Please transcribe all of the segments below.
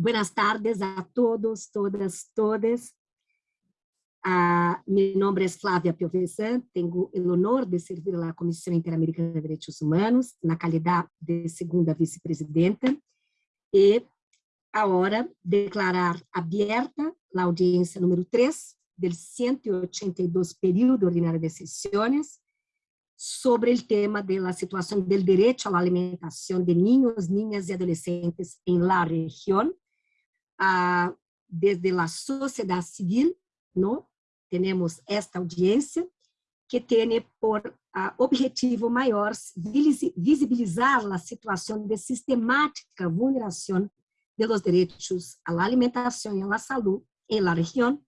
Buenas tardes a todos, todas, todas. Ah, mi nombre es Flávia Piovesan, tenho o honor de servir a Comissão Interamericana de Direitos Humanos na qualidade de segunda vice-presidenta e agora declarar aberta a audiência número 3 do 182 período ordinário de sessões sobre o tema da situação do direito à alimentação de niños, niñas e adolescentes em la região, ah, desde a sociedade civil, não? temos esta audiência, que tem por uh, objetivo maior visibilizar a situação de sistemática vulneração de los derechos à alimentação e à saúde em la região,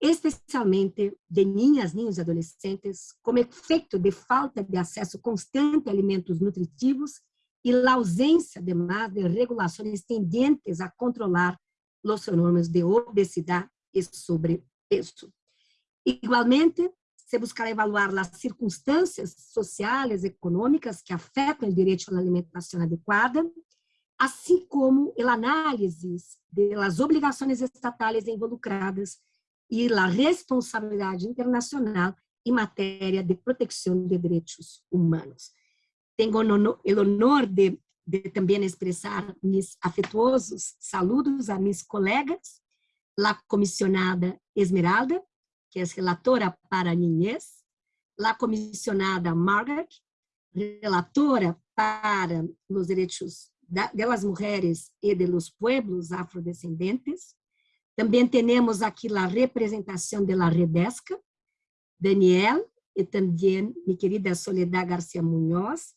especialmente de niñas, niños e adolescentes, como efeito de falta de acesso constante a alimentos nutritivos e a ausência, además, de regulações tendentes a controlar os fenômenos de obesidade e sobrepeso. Igualmente, se buscará evaluar as circunstâncias sociais e econômicas que afetam o direito à alimentação adequada, assim como a análise das obrigações estatais involucradas e a responsabilidade internacional em matéria de proteção de direitos humanos. Tenho o honor de, de também expressar meus afetuosos saludos a meus colegas, a comissionada Esmeralda, que é relatora para a comissionada Margaret, relatora para os direitos das mulheres e de los pueblos afrodescendentes. Também temos aqui a representação da Redesca, Daniel, e também minha querida Soledad Garcia Munhoz,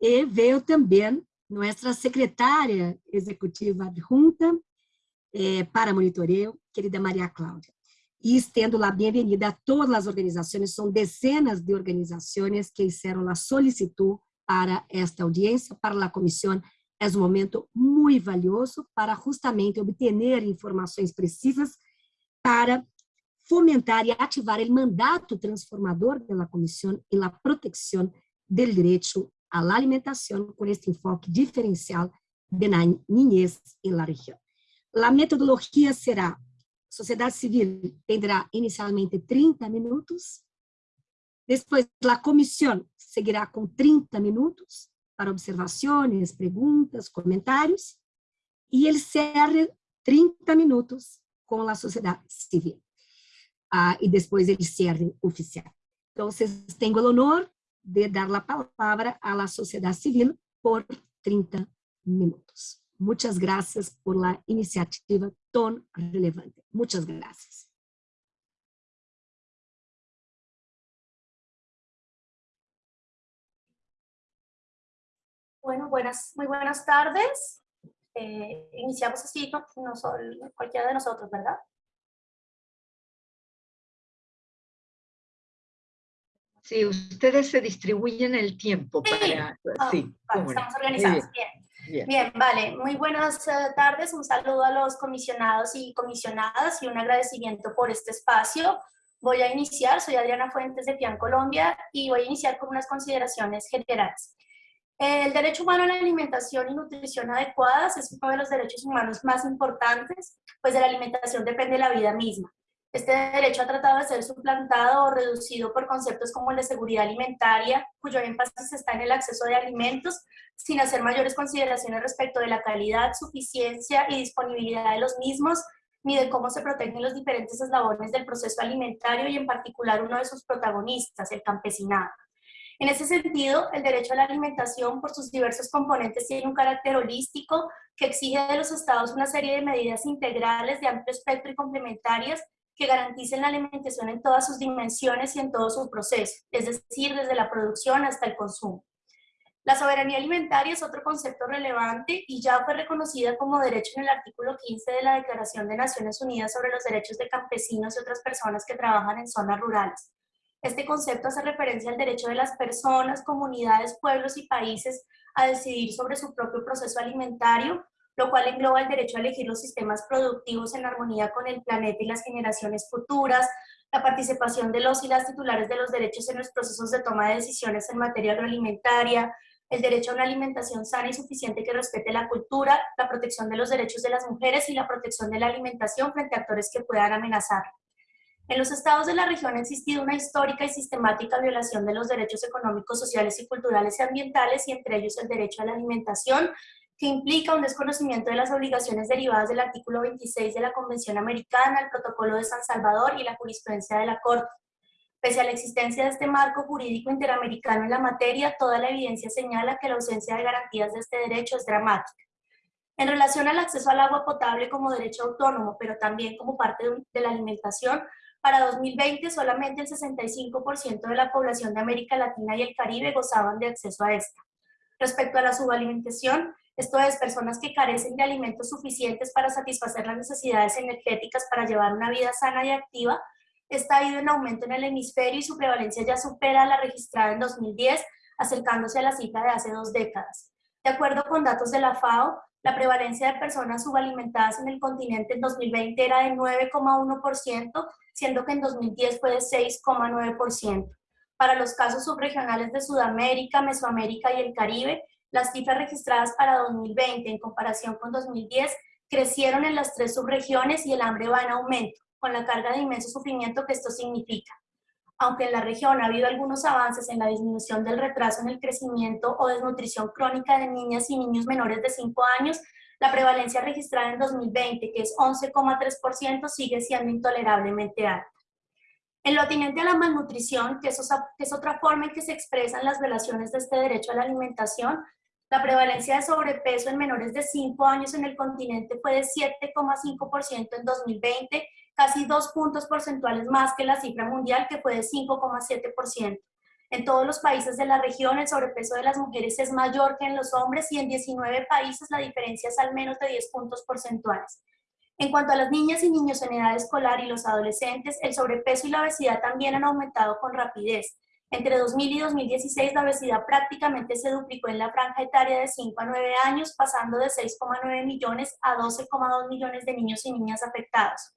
e veio também nossa secretária executiva adjunta eh, para monitoreio, querida Maria Cláudia. E estendo a bem-vinda a todas as organizações, são dezenas de organizações que fizeram a solicitud para esta audiência, para a comissão, é um momento muito valioso para justamente obter informações precisas para fomentar e ativar o mandato transformador da comissão e a proteção do direito à alimentação com este enfoque diferencial de na niñez em la região. A metodologia será sociedade civil tendrá inicialmente 30 minutos, depois a comissão seguirá com 30 minutos para observações, perguntas, comentários, e ele cierre 30 minutos com a sociedade civil. Ah, e depois ele cierre oficial. Então, tenho o honor de dar a palavra à sociedade civil por 30 minutos. Muchas gracias por la iniciativa tan relevante. Muchas gracias. Bueno, buenas, muy buenas tardes. Eh, iniciamos así, no, no, cualquiera de nosotros, ¿verdad? Sí, ustedes se distribuyen el tiempo para... Sí, ah, estamos organizados, bien. Bien. vale. Muy buenas eh, tardes. Un saludo a los comisionados y comisionadas y un agradecimiento por este espacio. Voy a iniciar, soy Adriana Fuentes de PIAN Colombia y voy a iniciar con unas consideraciones generales. El derecho humano a la alimentación y nutrición adecuadas es uno de los derechos humanos más importantes, pues de la alimentación depende la vida misma. Este derecho ha tratado de ser suplantado o reducido por conceptos como de seguridad alimentaria, cuyo énfasis está en el acceso de alimentos, sin hacer mayores consideraciones respecto de la calidad, suficiencia y disponibilidad de los mismos, ni de cómo se protegen los diferentes eslabones del proceso alimentario y en particular uno de sus protagonistas, el campesinado. En ese sentido, el derecho a la alimentación por sus diversos componentes tiene un carácter holístico que exige de los estados una serie de medidas integrales de amplio espectro y complementarias que garanticen la alimentación en todas sus dimensiones y en todo su proceso, es decir, desde la producción hasta el consumo. La soberanía alimentaria es otro concepto relevante y ya fue reconocida como derecho en el artículo 15 de la Declaración de Naciones Unidas sobre los derechos de campesinos y otras personas que trabajan en zonas rurales. Este concepto hace referencia al derecho de las personas, comunidades, pueblos y países a decidir sobre su propio proceso alimentario, lo cual engloba el derecho a elegir los sistemas productivos en armonía con el planeta y las generaciones futuras, la participación de los y las titulares de los derechos en los procesos de toma de decisiones en materia agroalimentaria, el derecho a una alimentación sana y suficiente que respete la cultura, la protección de los derechos de las mujeres y la protección de la alimentación frente a actores que puedan amenazar. En los estados de la región ha existido una histórica y sistemática violación de los derechos económicos, sociales y culturales y ambientales, y entre ellos el derecho a la alimentación, que implica un desconocimiento de las obligaciones derivadas del artículo 26 de la Convención Americana, el Protocolo de San Salvador y la jurisprudencia de la Corte. Pese a la existencia de este marco jurídico interamericano en la materia, toda la evidencia señala que la ausencia de garantías de este derecho es dramática. En relación al acceso al agua potable como derecho autónomo, pero también como parte de la alimentación, para 2020, solamente el 65% de la población de América Latina y el Caribe gozaban de acceso a esta. Respecto a la subalimentación, esto es, personas que carecen de alimentos suficientes para satisfacer las necesidades energéticas para llevar una vida sana y activa, está ido en aumento en el hemisferio y su prevalencia ya supera la registrada en 2010, acercándose a la cifra de hace dos décadas. De acuerdo con datos de la FAO, la prevalencia de personas subalimentadas en el continente en 2020 era de 9,1%, siendo que en 2010 fue de 6,9%. Para los casos subregionales de Sudamérica, Mesoamérica y el Caribe, las cifras registradas para 2020 en comparación con 2010 crecieron en las tres subregiones y el hambre va en aumento, con la carga de inmenso sufrimiento que esto significa. Aunque en la región ha habido algunos avances en la disminución del retraso en el crecimiento o desnutrición crónica de niñas y niños menores de 5 años, la prevalencia registrada en 2020, que es 11,3%, sigue siendo intolerablemente alta. En lo atinente a la malnutrición, que es, otra forma en que se expresan las violaciones de este derecho a la alimentación, la prevalencia de sobrepeso en menores de 5 años en el continente fue de 7,5% en 2020, casi dos puntos porcentuales más que la cifra mundial que fue de 5,7%. En todos los países de la región el sobrepeso de las mujeres es mayor que en los hombres y en 19 países la diferencia es al menos de 10 puntos porcentuales. En cuanto a las niñas y niños en edad escolar y los adolescentes, el sobrepeso y la obesidad también han aumentado con rapidez. Entre 2000 y 2016 la obesidad prácticamente se duplicó en la franja etaria de 5 a 9 años, pasando de 6,9 millones a 12,2 millones de niños y niñas afectados.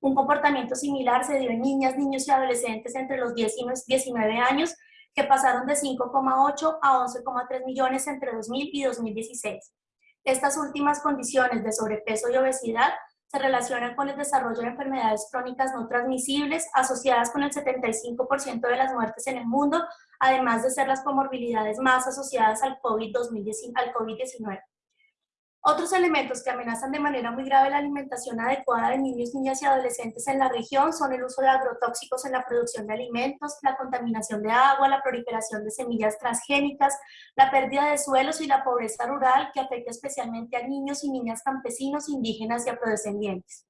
Un comportamiento similar se dio en niñas, niños y adolescentes entre los 10 y 19 años, que pasaron de 5,8 a 11,3 millones entre 2000 y 2016. Estas últimas condiciones de sobrepeso y obesidad se relacionan con el desarrollo de enfermedades crónicas no transmisibles asociadas con el 75% de las muertes en el mundo, además de ser las comorbilidades más asociadas al COVID-19. Otros elementos que amenazan de manera muy grave la alimentación adecuada de niños, niñas y adolescentes en la región son el uso de agrotóxicos en la producción de alimentos, la contaminación de agua, la proliferación de semillas transgénicas, la pérdida de suelos y la pobreza rural que afecta especialmente a niños y niñas campesinos, indígenas y afrodescendientes.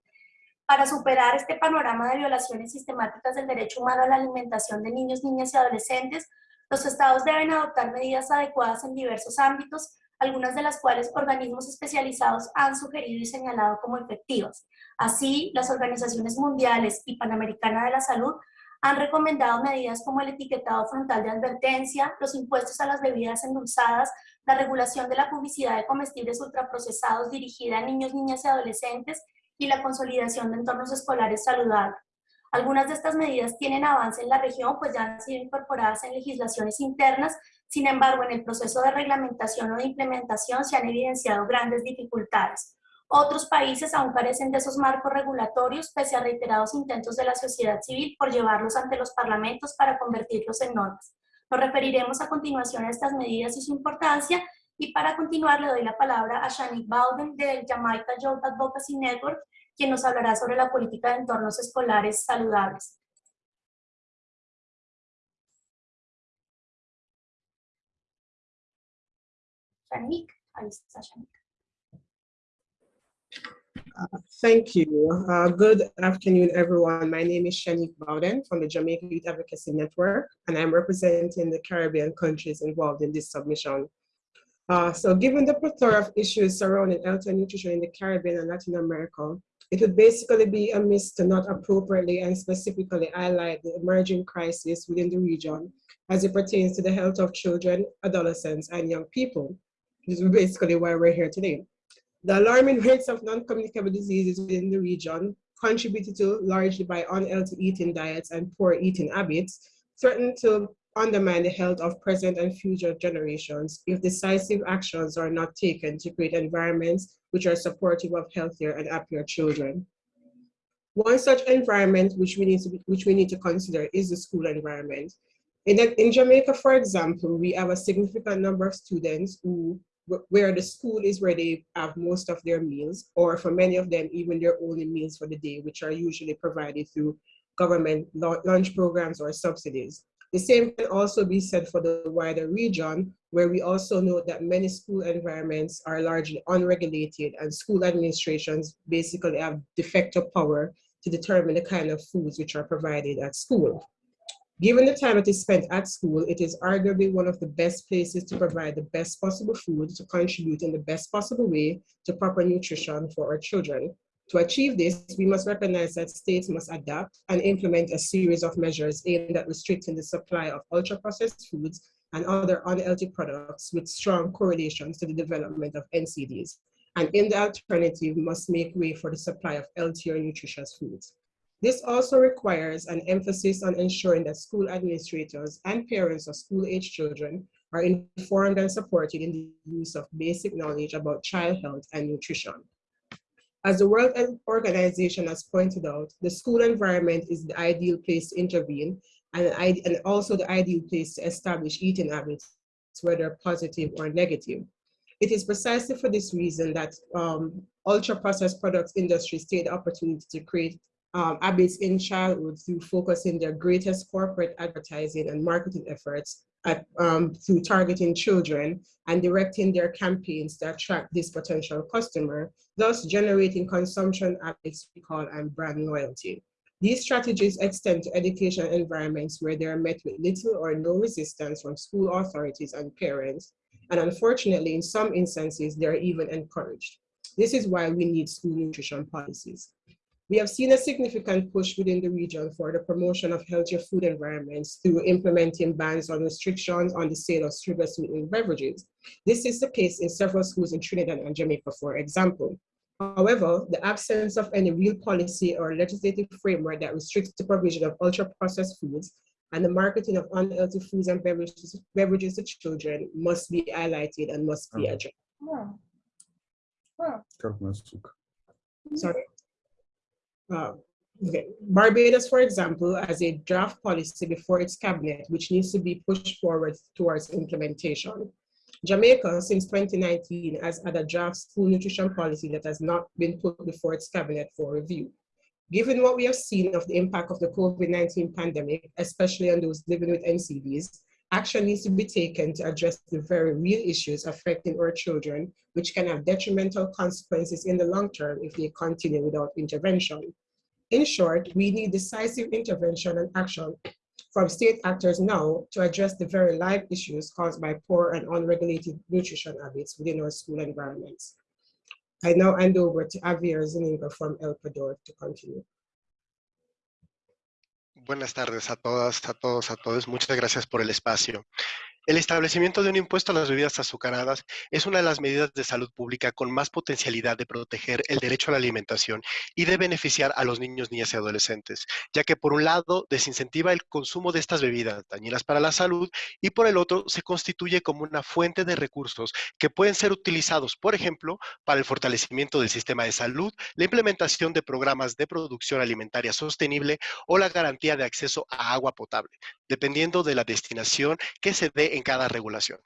Para superar este panorama de violaciones sistemáticas del derecho humano a la alimentación de niños, niñas y adolescentes, los estados deben adoptar medidas adecuadas en diversos ámbitos algunas de las cuales organismos especializados han sugerido y señalado como efectivas. Así, las organizaciones mundiales y Panamericana de la Salud han recomendado medidas como el etiquetado frontal de advertencia, los impuestos a las bebidas endulzadas, la regulación de la publicidad de comestibles ultraprocesados dirigida a niños, niñas y adolescentes y la consolidación de entornos escolares saludables. Algunas de estas medidas tienen avance en la región, pues ya han sido incorporadas en legislaciones internas sin embargo, en el proceso de reglamentación o de implementación se han evidenciado grandes dificultades. Otros países aún carecen de esos marcos regulatorios, pese a reiterados intentos de la sociedad civil por llevarlos ante los parlamentos para convertirlos en normas. Nos referiremos a continuación a estas medidas y su importancia, y para continuar le doy la palabra a Shanik Bowden del Jamaica Youth Advocacy Network, quien nos hablará sobre la política de entornos escolares saludables. Uh, thank you. Uh, good afternoon, everyone. My name is Shanique Bowden from the Jamaica Youth Advocacy Network, and I'm representing the Caribbean countries involved in this submission. Uh, so given the plethora of issues surrounding health and nutrition in the Caribbean and Latin America, it would basically be amiss to not appropriately and specifically highlight the emerging crisis within the region as it pertains to the health of children, adolescents, and young people. This is basically why we're here today. The alarming rates of non-communicable diseases within the region, contributed to largely by unhealthy eating diets and poor eating habits, threaten to undermine the health of present and future generations if decisive actions are not taken to create environments which are supportive of healthier and happier children. One such environment which we need to, be, which we need to consider is the school environment. In, in Jamaica, for example, we have a significant number of students who where the school is where they have most of their meals, or for many of them, even their only meals for the day, which are usually provided through government lunch programs or subsidies. The same can also be said for the wider region, where we also know that many school environments are largely unregulated and school administrations basically have de facto power to determine the kind of foods which are provided at school. Given the time it is spent at school, it is arguably one of the best places to provide the best possible food to contribute in the best possible way to proper nutrition for our children. To achieve this, we must recognize that states must adapt and implement a series of measures aimed at restricting the supply of ultra-processed foods and other unhealthy products with strong correlations to the development of NCDs. And in the alternative, must make way for the supply of healthier nutritious foods. This also requires an emphasis on ensuring that school administrators and parents of school-age children are informed and supported in the use of basic knowledge about child health and nutrition. As the World Health Organization has pointed out, the school environment is the ideal place to intervene and, and also the ideal place to establish eating habits, whether positive or negative. It is precisely for this reason that um, ultra-processed products industries take the opportunity to create um, habits in childhood through focusing their greatest corporate advertising and marketing efforts at, um, through targeting children and directing their campaigns to attract this potential customer, thus generating consumption habits recall and brand loyalty. These strategies extend to education environments where they are met with little or no resistance from school authorities and parents, and unfortunately, in some instances, they are even encouraged. This is why we need school nutrition policies. We have seen a significant push within the region for the promotion of healthier food environments through implementing bans on restrictions on the sale of sugar sweetened beverages. This is the case in several schools in Trinidad and Jamaica, for example. However, the absence of any real policy or legislative framework that restricts the provision of ultra-processed foods and the marketing of unhealthy foods and beverages, beverages to children must be highlighted and must be addressed. Sorry. Uh, okay. Barbados, for example, has a draft policy before its cabinet, which needs to be pushed forward towards implementation. Jamaica, since 2019, has had a draft school nutrition policy that has not been put before its cabinet for review. Given what we have seen of the impact of the COVID-19 pandemic, especially on those living with NCDs, action needs to be taken to address the very real issues affecting our children, which can have detrimental consequences in the long term if they continue without intervention. In short, we need decisive intervention and action from state actors now to address the very live issues caused by poor and unregulated nutrition habits within our school environments. I now hand over to Javier Zuniga from El Pador to continue. Buenas tardes a todas, a todos, a todos. Muchas gracias por el espacio. El establecimiento de un impuesto a las bebidas azucaradas es una de las medidas de salud pública con más potencialidad de proteger el derecho a la alimentación y de beneficiar a los niños, niñas y adolescentes, ya que por un lado desincentiva el consumo de estas bebidas dañinas para la salud y por el otro se constituye como una fuente de recursos que pueden ser utilizados, por ejemplo, para el fortalecimiento del sistema de salud, la implementación de programas de producción alimentaria sostenible o la garantía de acceso a agua potable, dependiendo de la destinación que se dé en cada regulación.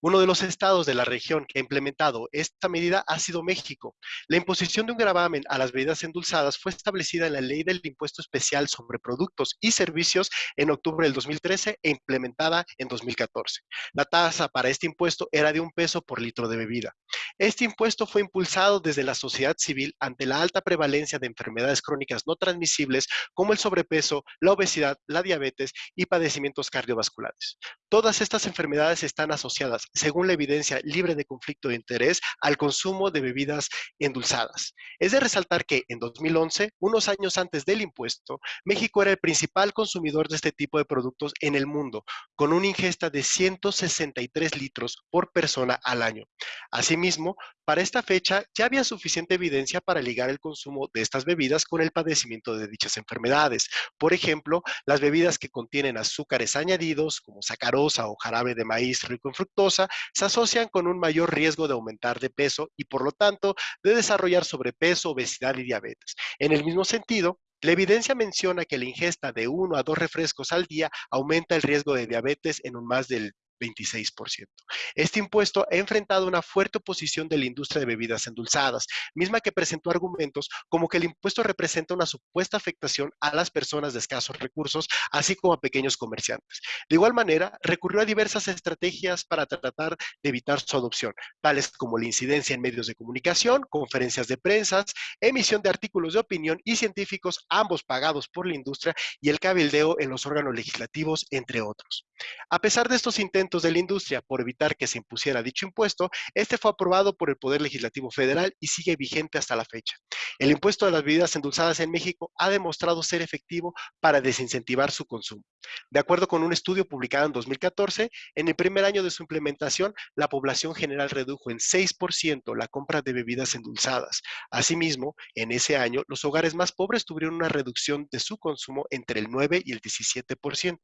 Uno de los estados de la región que ha implementado esta medida ha sido México. La imposición de un gravamen a las bebidas endulzadas fue establecida en la Ley del Impuesto Especial sobre Productos y Servicios en octubre del 2013 e implementada en 2014. La tasa para este impuesto era de un peso por litro de bebida. Este impuesto fue impulsado desde la sociedad civil ante la alta prevalencia de enfermedades crónicas no transmisibles como el sobrepeso, la obesidad, la diabetes y padecimientos cardiovasculares. Todas estas enfermedades están asociadas asociadas, según la evidencia libre de conflicto de interés, al consumo de bebidas endulzadas. Es de resaltar que en 2011, unos años antes del impuesto, México era el principal consumidor de este tipo de productos en el mundo, con una ingesta de 163 litros por persona al año. Asimismo, para esta fecha ya había suficiente evidencia para ligar el consumo de estas bebidas con el padecimiento de dichas enfermedades. Por ejemplo, las bebidas que contienen azúcares añadidos, como sacarosa o jarabe de maíz rico en fructosa, se asocian con un mayor riesgo de aumentar de peso y por lo tanto de desarrollar sobrepeso, obesidad y diabetes. En el mismo sentido, la evidencia menciona que la ingesta de uno a dos refrescos al día aumenta el riesgo de diabetes en un más del 26%. Este impuesto ha enfrentado una fuerte oposición de la industria de bebidas endulzadas, misma que presentó argumentos como que el impuesto representa una supuesta afectación a las personas de escasos recursos, así como a pequeños comerciantes. De igual manera, recurrió a diversas estrategias para tratar de evitar su adopción, tales como la incidencia en medios de comunicación, conferencias de prensa, emisión de artículos de opinión y científicos, ambos pagados por la industria, y el cabildeo en los órganos legislativos, entre otros. A pesar de estos intentos, de la industria por evitar que se impusiera dicho impuesto, este fue aprobado por el Poder Legislativo Federal y sigue vigente hasta la fecha. El impuesto de las bebidas endulzadas en México ha demostrado ser efectivo para desincentivar su consumo. De acuerdo con un estudio publicado en 2014, en el primer año de su implementación, la población general redujo en 6% la compra de bebidas endulzadas. Asimismo, en ese año, los hogares más pobres tuvieron una reducción de su consumo entre el 9 y el 17%,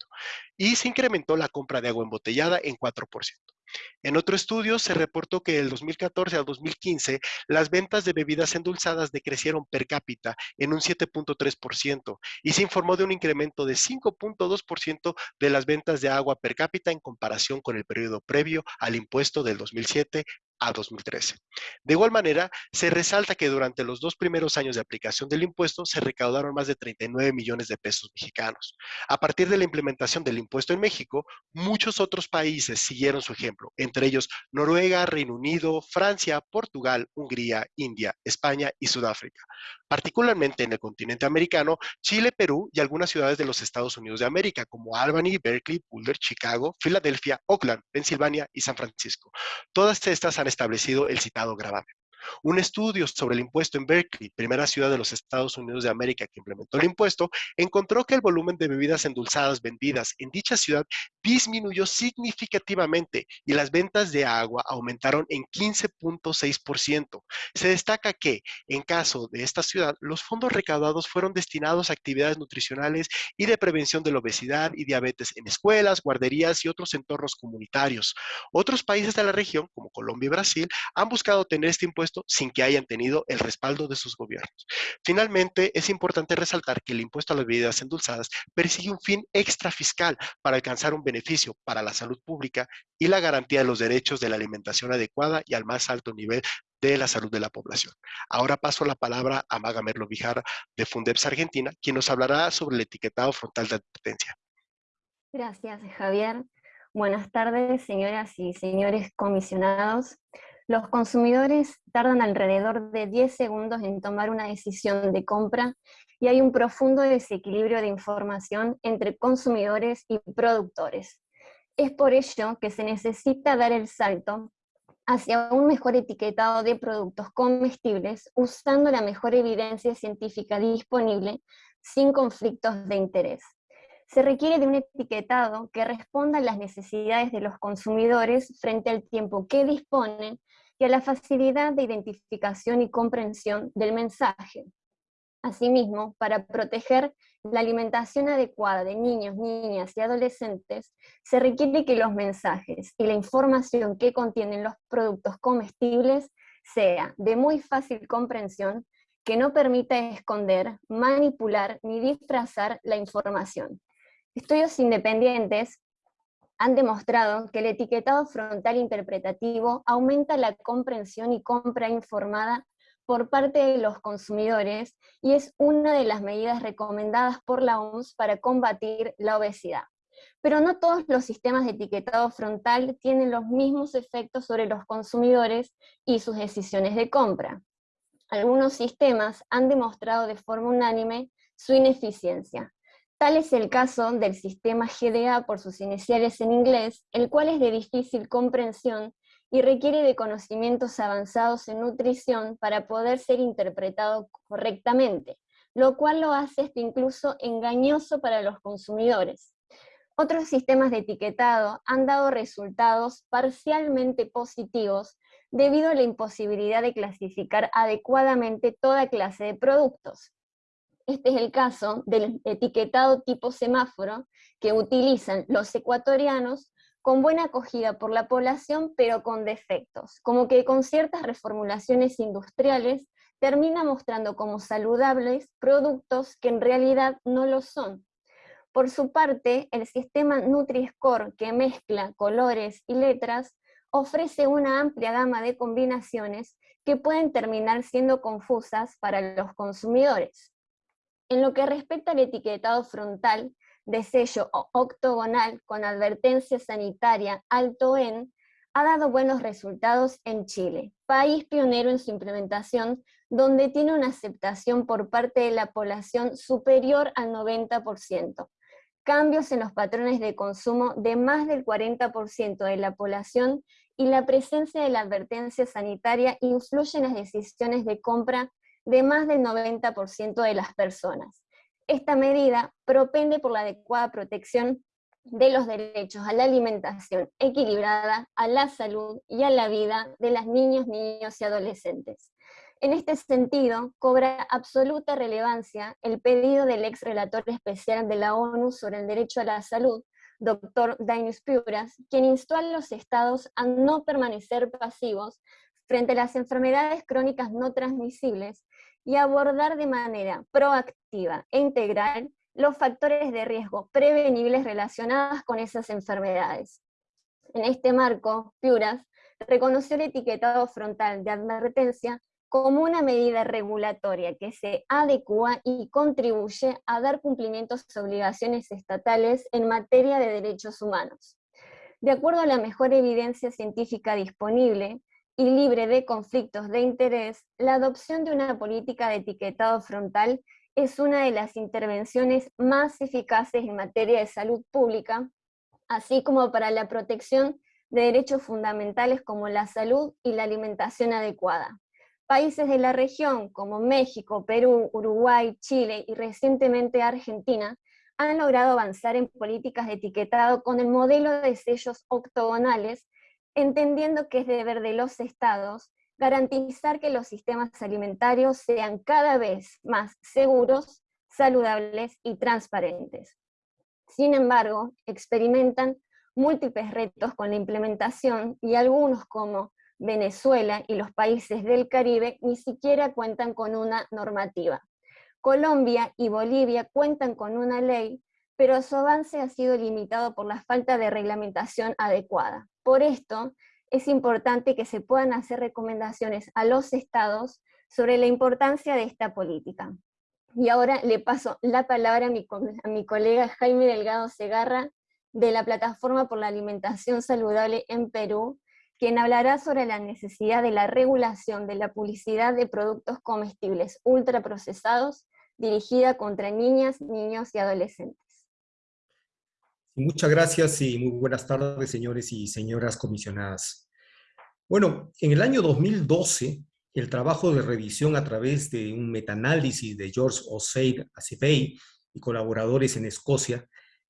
y se incrementó la compra de agua embotellada en 4%. En otro estudio se reportó que del 2014 al 2015 las ventas de bebidas endulzadas decrecieron per cápita en un 7.3% y se informó de un incremento de 5.2% de las ventas de agua per cápita en comparación con el periodo previo al impuesto del 2007 a 2013. De igual manera, se resalta que durante los dos primeros años de aplicación del impuesto se recaudaron más de 39 millones de pesos mexicanos. A partir de la implementación del impuesto en México, muchos otros países siguieron su ejemplo, entre ellos Noruega, Reino Unido, Francia, Portugal, Hungría, India, España y Sudáfrica. Particularmente en el continente americano, Chile, Perú y algunas ciudades de los Estados Unidos de América, como Albany, Berkeley, Boulder, Chicago, Filadelfia, Oakland, Pensilvania y San Francisco. Todas estas han establecido el citado gravamen. Un estudio sobre el impuesto en Berkeley, primera ciudad de los Estados Unidos de América que implementó el impuesto, encontró que el volumen de bebidas endulzadas vendidas en dicha ciudad disminuyó significativamente y las ventas de agua aumentaron en 15.6%. Se destaca que, en caso de esta ciudad, los fondos recaudados fueron destinados a actividades nutricionales y de prevención de la obesidad y diabetes en escuelas, guarderías y otros entornos comunitarios. Otros países de la región, como Colombia y Brasil, han buscado tener este impuesto sin que hayan tenido el respaldo de sus gobiernos. Finalmente, es importante resaltar que el impuesto a las bebidas endulzadas persigue un fin extra fiscal para alcanzar un beneficio para la salud pública y la garantía de los derechos de la alimentación adecuada y al más alto nivel de la salud de la población. Ahora paso la palabra a Maga Merlo Vijar de Fundeps Argentina, quien nos hablará sobre el etiquetado frontal de advertencia. Gracias, Javier. Buenas tardes, señoras y señores comisionados. Los consumidores tardan alrededor de 10 segundos en tomar una decisión de compra y hay un profundo desequilibrio de información entre consumidores y productores. Es por ello que se necesita dar el salto hacia un mejor etiquetado de productos comestibles usando la mejor evidencia científica disponible sin conflictos de interés. Se requiere de un etiquetado que responda a las necesidades de los consumidores frente al tiempo que disponen y a la facilidad de identificación y comprensión del mensaje. Asimismo, para proteger la alimentación adecuada de niños, niñas y adolescentes, se requiere que los mensajes y la información que contienen los productos comestibles sea de muy fácil comprensión, que no permita esconder, manipular ni disfrazar la información. Estudios independientes han demostrado que el etiquetado frontal interpretativo aumenta la comprensión y compra informada por parte de los consumidores y es una de las medidas recomendadas por la OMS para combatir la obesidad. Pero no todos los sistemas de etiquetado frontal tienen los mismos efectos sobre los consumidores y sus decisiones de compra. Algunos sistemas han demostrado de forma unánime su ineficiencia, Tal es el caso del sistema GDA por sus iniciales en inglés, el cual es de difícil comprensión y requiere de conocimientos avanzados en nutrición para poder ser interpretado correctamente, lo cual lo hace incluso engañoso para los consumidores. Otros sistemas de etiquetado han dado resultados parcialmente positivos debido a la imposibilidad de clasificar adecuadamente toda clase de productos. Este es el caso del etiquetado tipo semáforo que utilizan los ecuatorianos con buena acogida por la población, pero con defectos, como que con ciertas reformulaciones industriales termina mostrando como saludables productos que en realidad no lo son. Por su parte, el sistema Nutri-Score, que mezcla colores y letras, ofrece una amplia gama de combinaciones que pueden terminar siendo confusas para los consumidores. En lo que respecta al etiquetado frontal de sello octogonal con advertencia sanitaria alto en, ha dado buenos resultados en Chile, país pionero en su implementación, donde tiene una aceptación por parte de la población superior al 90%, cambios en los patrones de consumo de más del 40% de la población y la presencia de la advertencia sanitaria influye en las decisiones de compra de más del 90% de las personas. Esta medida propende por la adecuada protección de los derechos a la alimentación equilibrada, a la salud y a la vida de las niños, niños y adolescentes. En este sentido, cobra absoluta relevancia el pedido del ex relator especial de la ONU sobre el derecho a la salud, doctor Dainus Piuras, quien instó a los estados a no permanecer pasivos frente a las enfermedades crónicas no transmisibles y abordar de manera proactiva e integral los factores de riesgo prevenibles relacionados con esas enfermedades. En este marco, Piuras reconoció el etiquetado frontal de advertencia como una medida regulatoria que se adecua y contribuye a dar cumplimiento a sus obligaciones estatales en materia de derechos humanos. De acuerdo a la mejor evidencia científica disponible, y libre de conflictos de interés, la adopción de una política de etiquetado frontal es una de las intervenciones más eficaces en materia de salud pública, así como para la protección de derechos fundamentales como la salud y la alimentación adecuada. Países de la región como México, Perú, Uruguay, Chile y recientemente Argentina han logrado avanzar en políticas de etiquetado con el modelo de sellos octogonales entendiendo que es deber de los estados garantizar que los sistemas alimentarios sean cada vez más seguros, saludables y transparentes. Sin embargo, experimentan múltiples retos con la implementación y algunos como Venezuela y los países del Caribe ni siquiera cuentan con una normativa. Colombia y Bolivia cuentan con una ley, pero su avance ha sido limitado por la falta de reglamentación adecuada. Por esto, es importante que se puedan hacer recomendaciones a los estados sobre la importancia de esta política. Y ahora le paso la palabra a mi, colega Jaime Delgado Segarra, de la Plataforma por la Alimentación Saludable en Perú, quien hablará sobre la necesidad de la regulación de la publicidad de productos comestibles ultraprocesados dirigida contra niñas, niños y adolescentes. Muchas gracias y muy buenas tardes, señores y señoras comisionadas. Bueno, en el año 2012, el trabajo de revisión a través de un metaanálisis de George Oseid Acebey y colaboradores en Escocia,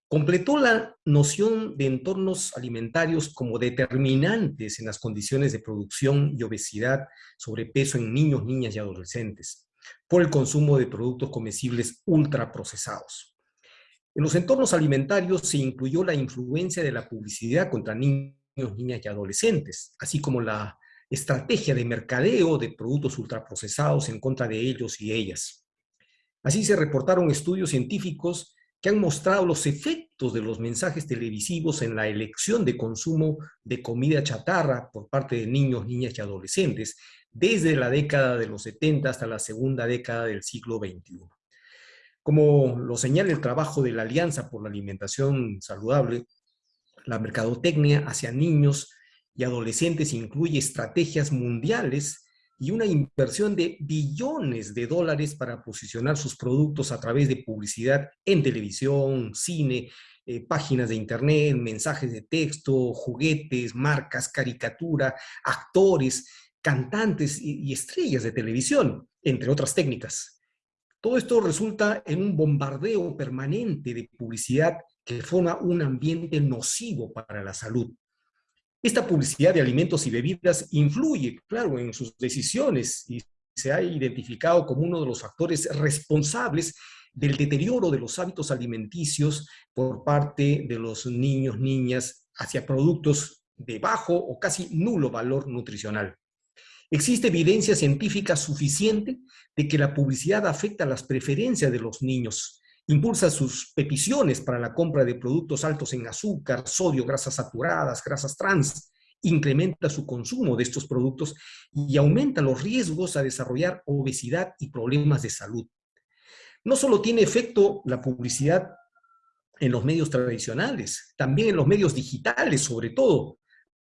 completó la noción de entornos alimentarios como determinantes en las condiciones de producción y obesidad, sobrepeso en niños, niñas y adolescentes, por el consumo de productos comestibles ultraprocesados. En los entornos alimentarios se incluyó la influencia de la publicidad contra niños, niñas y adolescentes, así como la estrategia de mercadeo de productos ultraprocesados en contra de ellos y ellas. Así se reportaron estudios científicos que han mostrado los efectos de los mensajes televisivos en la elección de consumo de comida chatarra por parte de niños, niñas y adolescentes desde la década de los 70 hasta la segunda década del siglo XXI. Como lo señala el trabajo de la Alianza por la Alimentación Saludable, la mercadotecnia hacia niños y adolescentes incluye estrategias mundiales y una inversión de billones de dólares para posicionar sus productos a través de publicidad en televisión, cine, eh, páginas de internet, mensajes de texto, juguetes, marcas, caricatura, actores, cantantes y estrellas de televisión, entre otras técnicas. Todo esto resulta en un bombardeo permanente de publicidad que forma un ambiente nocivo para la salud. Esta publicidad de alimentos y bebidas influye, claro, en sus decisiones y se ha identificado como uno de los factores responsables del deterioro de los hábitos alimenticios por parte de los niños, niñas, hacia productos de bajo o casi nulo valor nutricional. Existe evidencia científica suficiente de que la publicidad afecta las preferencias de los niños, impulsa sus peticiones para la compra de productos altos en azúcar, sodio, grasas saturadas, grasas trans, incrementa su consumo de estos productos y aumenta los riesgos a desarrollar obesidad y problemas de salud. No solo tiene efecto la publicidad en los medios tradicionales, también en los medios digitales sobre todo.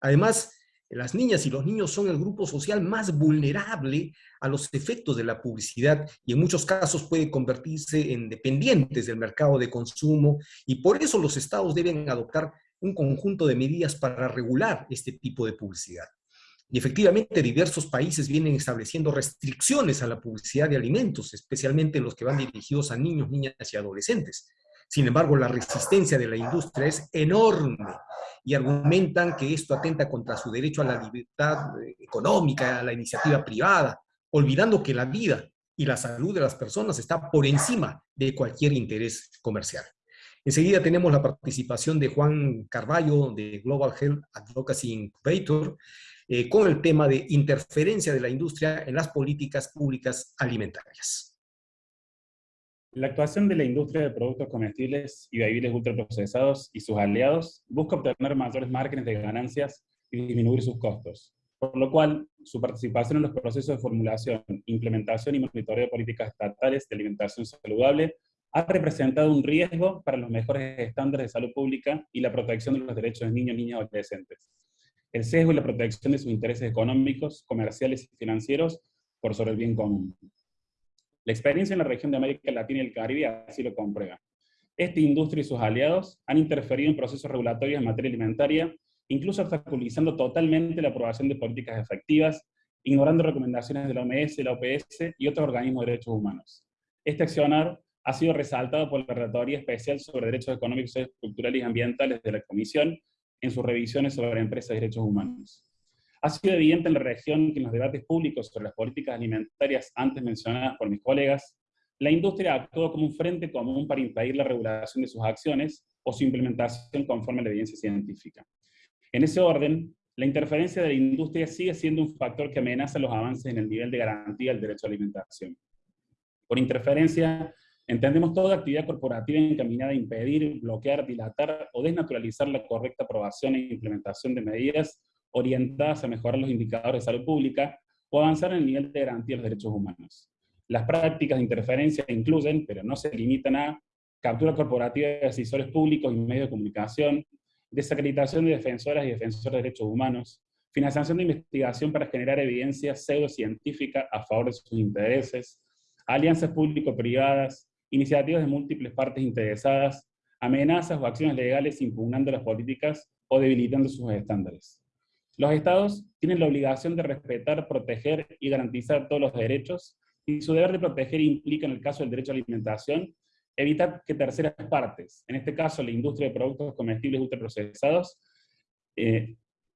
Además, las niñas y los niños son el grupo social más vulnerable a los efectos de la publicidad y en muchos casos puede convertirse en dependientes del mercado de consumo y por eso los estados deben adoptar un conjunto de medidas para regular este tipo de publicidad. Y efectivamente diversos países vienen estableciendo restricciones a la publicidad de alimentos, especialmente los que van dirigidos a niños, niñas y adolescentes. Sin embargo, la resistencia de la industria es enorme y argumentan que esto atenta contra su derecho a la libertad eh, económica, a la iniciativa privada, olvidando que la vida y la salud de las personas está por encima de cualquier interés comercial. Enseguida tenemos la participación de Juan Carballo de Global Health Advocacy Incubator eh, con el tema de interferencia de la industria en las políticas públicas alimentarias. La actuación de la industria de productos comestibles y bebibles ultraprocesados y sus aliados busca obtener mayores márgenes de ganancias y disminuir sus costos, por lo cual su participación en los procesos de formulación, implementación y monitoreo de políticas estatales de alimentación saludable ha representado un riesgo para los mejores estándares de salud pública y la protección de los derechos de niños, niñas y adolescentes. El sesgo y la protección de sus intereses económicos, comerciales y financieros por sobre el bien común. La experiencia en la región de América Latina y el Caribe así lo comprueba. Esta industria y sus aliados han interferido en procesos regulatorios en materia alimentaria, incluso obstaculizando totalmente la aprobación de políticas efectivas, ignorando recomendaciones de la OMS, la OPS y otros organismos de derechos humanos. Este accionar ha sido resaltado por la Relatoría Especial sobre Derechos Económicos, Culturales y Ambientales de la Comisión en sus revisiones sobre empresas y derechos humanos. Ha sido evidente en la región que en los debates públicos sobre las políticas alimentarias antes mencionadas por mis colegas, la industria actuó como un frente común para impedir la regulación de sus acciones o su implementación conforme a la evidencia científica. En ese orden, la interferencia de la industria sigue siendo un factor que amenaza los avances en el nivel de garantía del derecho a alimentación. Por interferencia, entendemos toda actividad corporativa encaminada a impedir, bloquear, dilatar o desnaturalizar la correcta aprobación e implementación de medidas orientadas a mejorar los indicadores de salud pública o avanzar en el nivel de garantía de los derechos humanos. Las prácticas de interferencia incluyen, pero no se limitan a, captura corporativa de decisores públicos y medios de comunicación, desacreditación de defensoras y defensores de derechos humanos, financiación de investigación para generar evidencia pseudocientífica a favor de sus intereses, alianzas público-privadas, iniciativas de múltiples partes interesadas, amenazas o acciones legales impugnando las políticas o debilitando sus estándares. Los estados tienen la obligación de respetar, proteger y garantizar todos los derechos, y su deber de proteger implica, en el caso del derecho a la alimentación, evitar que terceras partes, en este caso la industria de productos comestibles ultraprocesados, eh,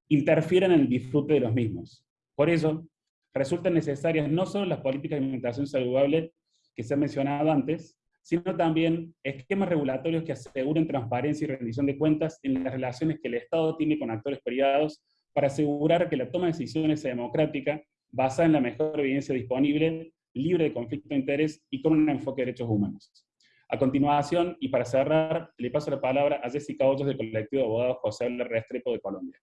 interfieran en el disfrute de los mismos. Por eso, resultan necesarias no solo las políticas de alimentación saludable que se han mencionado antes, sino también esquemas regulatorios que aseguren transparencia y rendición de cuentas en las relaciones que el Estado tiene con actores privados para asegurar que la toma de decisiones sea democrática, basada en la mejor evidencia disponible, libre de conflicto de interés y con un enfoque de derechos humanos. A continuación, y para cerrar, le paso la palabra a Jessica Hoyos del colectivo de abogados José L. Restrepo de Colombia.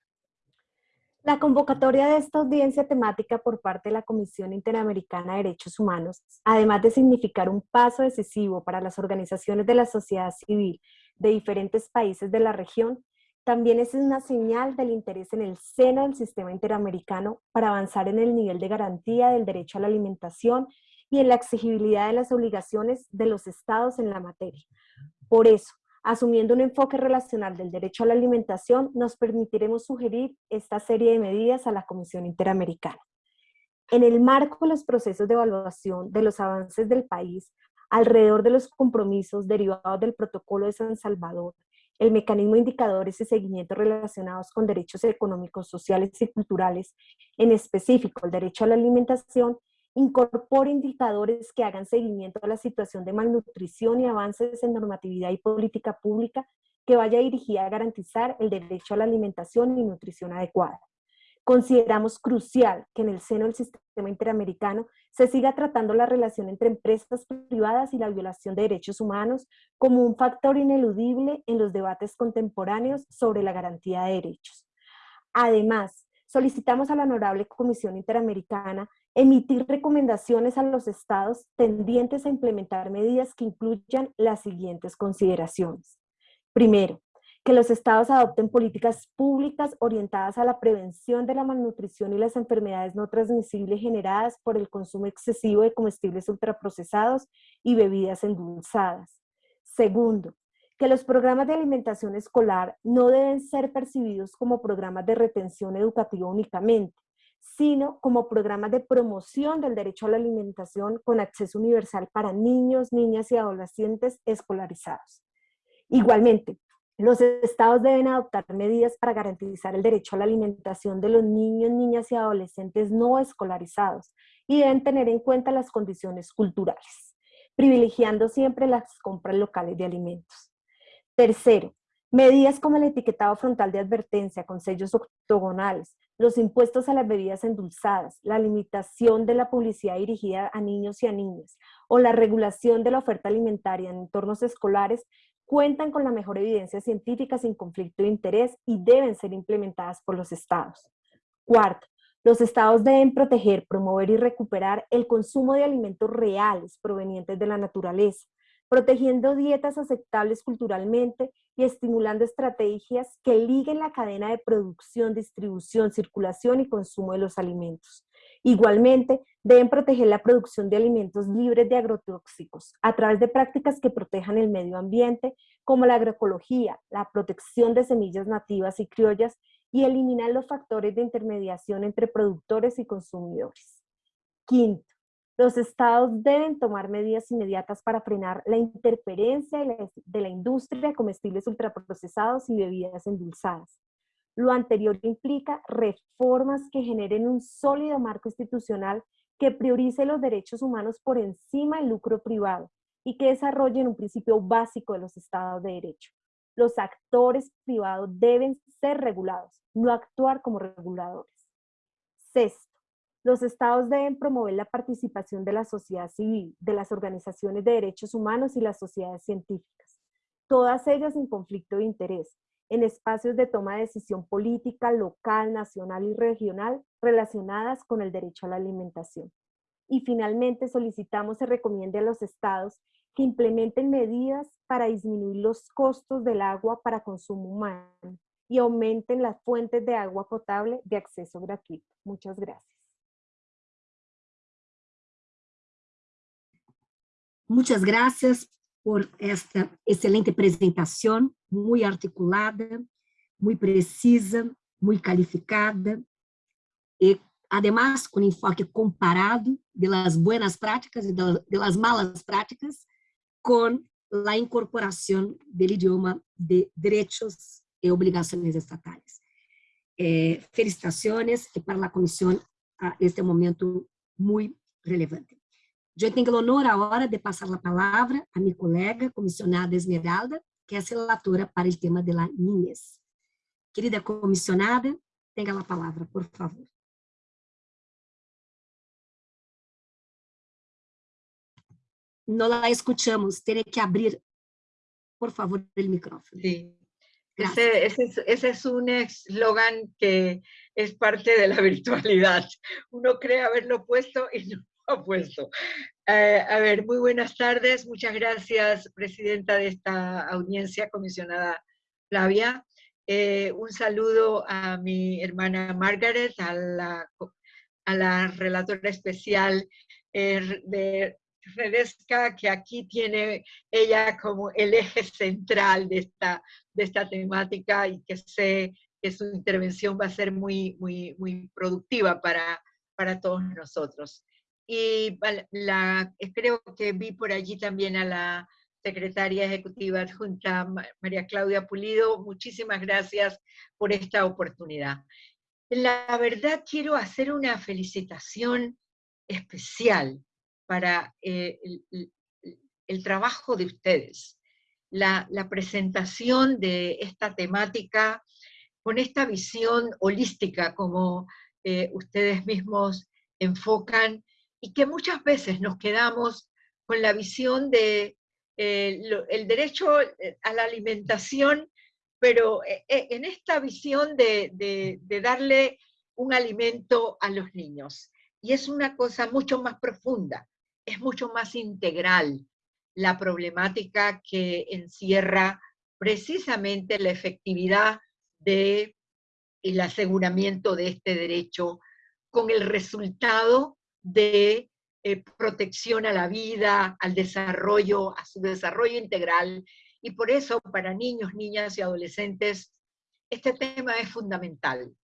La convocatoria de esta audiencia temática por parte de la Comisión Interamericana de Derechos Humanos, además de significar un paso decisivo para las organizaciones de la sociedad civil de diferentes países de la región, también es una señal del interés en el seno del sistema interamericano para avanzar en el nivel de garantía del derecho a la alimentación y en la exigibilidad de las obligaciones de los estados en la materia. Por eso, asumiendo un enfoque relacional del derecho a la alimentación, nos permitiremos sugerir esta serie de medidas a la Comisión Interamericana. En el marco de los procesos de evaluación de los avances del país, alrededor de los compromisos derivados del Protocolo de San Salvador, el mecanismo de indicadores y seguimiento relacionados con derechos económicos, sociales y culturales, en específico el derecho a la alimentación, incorpora indicadores que hagan seguimiento a la situación de malnutrición y avances en normatividad y política pública que vaya dirigida a garantizar el derecho a la alimentación y nutrición adecuada. Consideramos crucial que en el seno del sistema interamericano se siga tratando la relación entre empresas privadas y la violación de derechos humanos como un factor ineludible en los debates contemporáneos sobre la garantía de derechos. Además, solicitamos a la Honorable Comisión Interamericana emitir recomendaciones a los estados tendientes a implementar medidas que incluyan las siguientes consideraciones. Primero, que los estados adopten políticas públicas orientadas a la prevención de la malnutrición y las enfermedades no transmisibles generadas por el consumo excesivo de comestibles ultraprocesados y bebidas endulzadas. Segundo, que los programas de alimentación escolar no deben ser percibidos como programas de retención educativa únicamente, sino como programas de promoción del derecho a la alimentación con acceso universal para niños, niñas y adolescentes escolarizados. Igualmente, los estados deben adoptar medidas para garantizar el derecho a la alimentación de los niños, niñas y adolescentes no escolarizados y deben tener en cuenta las condiciones culturales, privilegiando siempre las compras locales de alimentos. Tercero, medidas como el etiquetado frontal de advertencia con sellos octogonales, los impuestos a las bebidas endulzadas, la limitación de la publicidad dirigida a niños y a niñas, o la regulación de la oferta alimentaria en entornos escolares cuentan con la mejor evidencia científica sin conflicto de interés y deben ser implementadas por los estados. Cuarto, los estados deben proteger, promover y recuperar el consumo de alimentos reales provenientes de la naturaleza, protegiendo dietas aceptables culturalmente y estimulando estrategias que liguen la cadena de producción, distribución, circulación y consumo de los alimentos. Igualmente, deben proteger la producción de alimentos libres de agrotóxicos a través de prácticas que protejan el medio ambiente, como la agroecología, la protección de semillas nativas y criollas y eliminar los factores de intermediación entre productores y consumidores. Quinto, los estados deben tomar medidas inmediatas para frenar la interferencia de la industria de comestibles ultraprocesados y bebidas endulzadas lo anterior implica reformas que generen un sólido marco institucional que priorice los derechos humanos por encima del lucro privado y que desarrollen un principio básico de los estados de derecho. Los actores privados deben ser regulados, no actuar como reguladores. Sexto, los estados deben promover la participación de la sociedad civil, de las organizaciones de derechos humanos y las sociedades científicas, todas ellas en conflicto de interés, en espacios de toma de decisión política local, nacional y regional relacionadas con el derecho a la alimentación. Y finalmente solicitamos se recomiende a los estados que implementen medidas para disminuir los costos del agua para consumo humano y aumenten las fuentes de agua potable de acceso gratuito. Muchas gracias. Muchas gracias por esta excelente presentación, muy articulada, muy precisa, muy calificada, y además con enfoque comparado de las buenas prácticas y de las malas prácticas con la incorporación del idioma de derechos y obligaciones estatales. Eh, felicitaciones y para la comisión a este momento muy relevante. Eu tenho o honor agora de passar a palavra a minha colega, comissionada Esmeralda, que é a relatora para o tema de la niñez. Querida comissionada, tenha a palavra, por favor. Não la escuchamos, terei que abrir, por favor, o micrófono. Sí. Ese, ese, es, ese, es, un eslogan que es parte de la virtualidad. Uno cree haberlo puesto y no puesto. Eh, a ver, muy buenas tardes. Muchas gracias, presidenta de esta audiencia, comisionada Flavia. Eh, un saludo a mi hermana Margaret, a la, a la relatora especial eh, de Redesca, que aquí tiene ella como el eje central de esta, de esta temática y que sé que su intervención va a ser muy, muy, muy productiva para, para todos nosotros. Y la, creo que vi por allí también a la secretaria ejecutiva adjunta María Claudia Pulido. Muchísimas gracias por esta oportunidad. La verdad quiero hacer una felicitación especial para eh, el, trabajo de ustedes. La, presentación de esta temática con esta visión holística como eh, ustedes mismos enfocan y que muchas veces nos quedamos con la visión de eh, el derecho a la alimentación, pero en esta visión de darle un alimento a los niños. Y es una cosa mucho más profunda, es mucho más integral la problemática que encierra precisamente la efectividad de el aseguramiento de este derecho con el resultado de eh, protección a la vida, al desarrollo, a su desarrollo integral. Y por eso para niños, niñas y adolescentes, este tema es fundamental.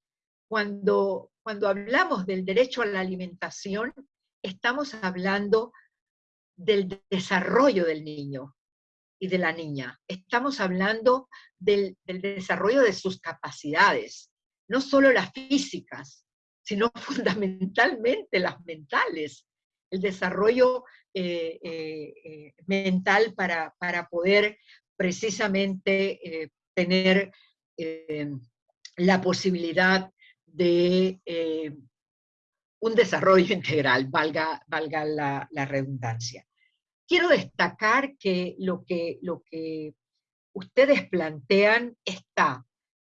Cuando cuando hablamos del derecho a la alimentación, estamos hablando del desarrollo del niño y de la niña. Estamos hablando del, desarrollo de sus capacidades, no solo las físicas, sino fundamentalmente las mentales. El desarrollo eh, eh, eh, mental para, poder precisamente tener la posibilidad de un desarrollo integral, valga, valga la, redundancia. Quiero destacar que lo, que lo que ustedes plantean está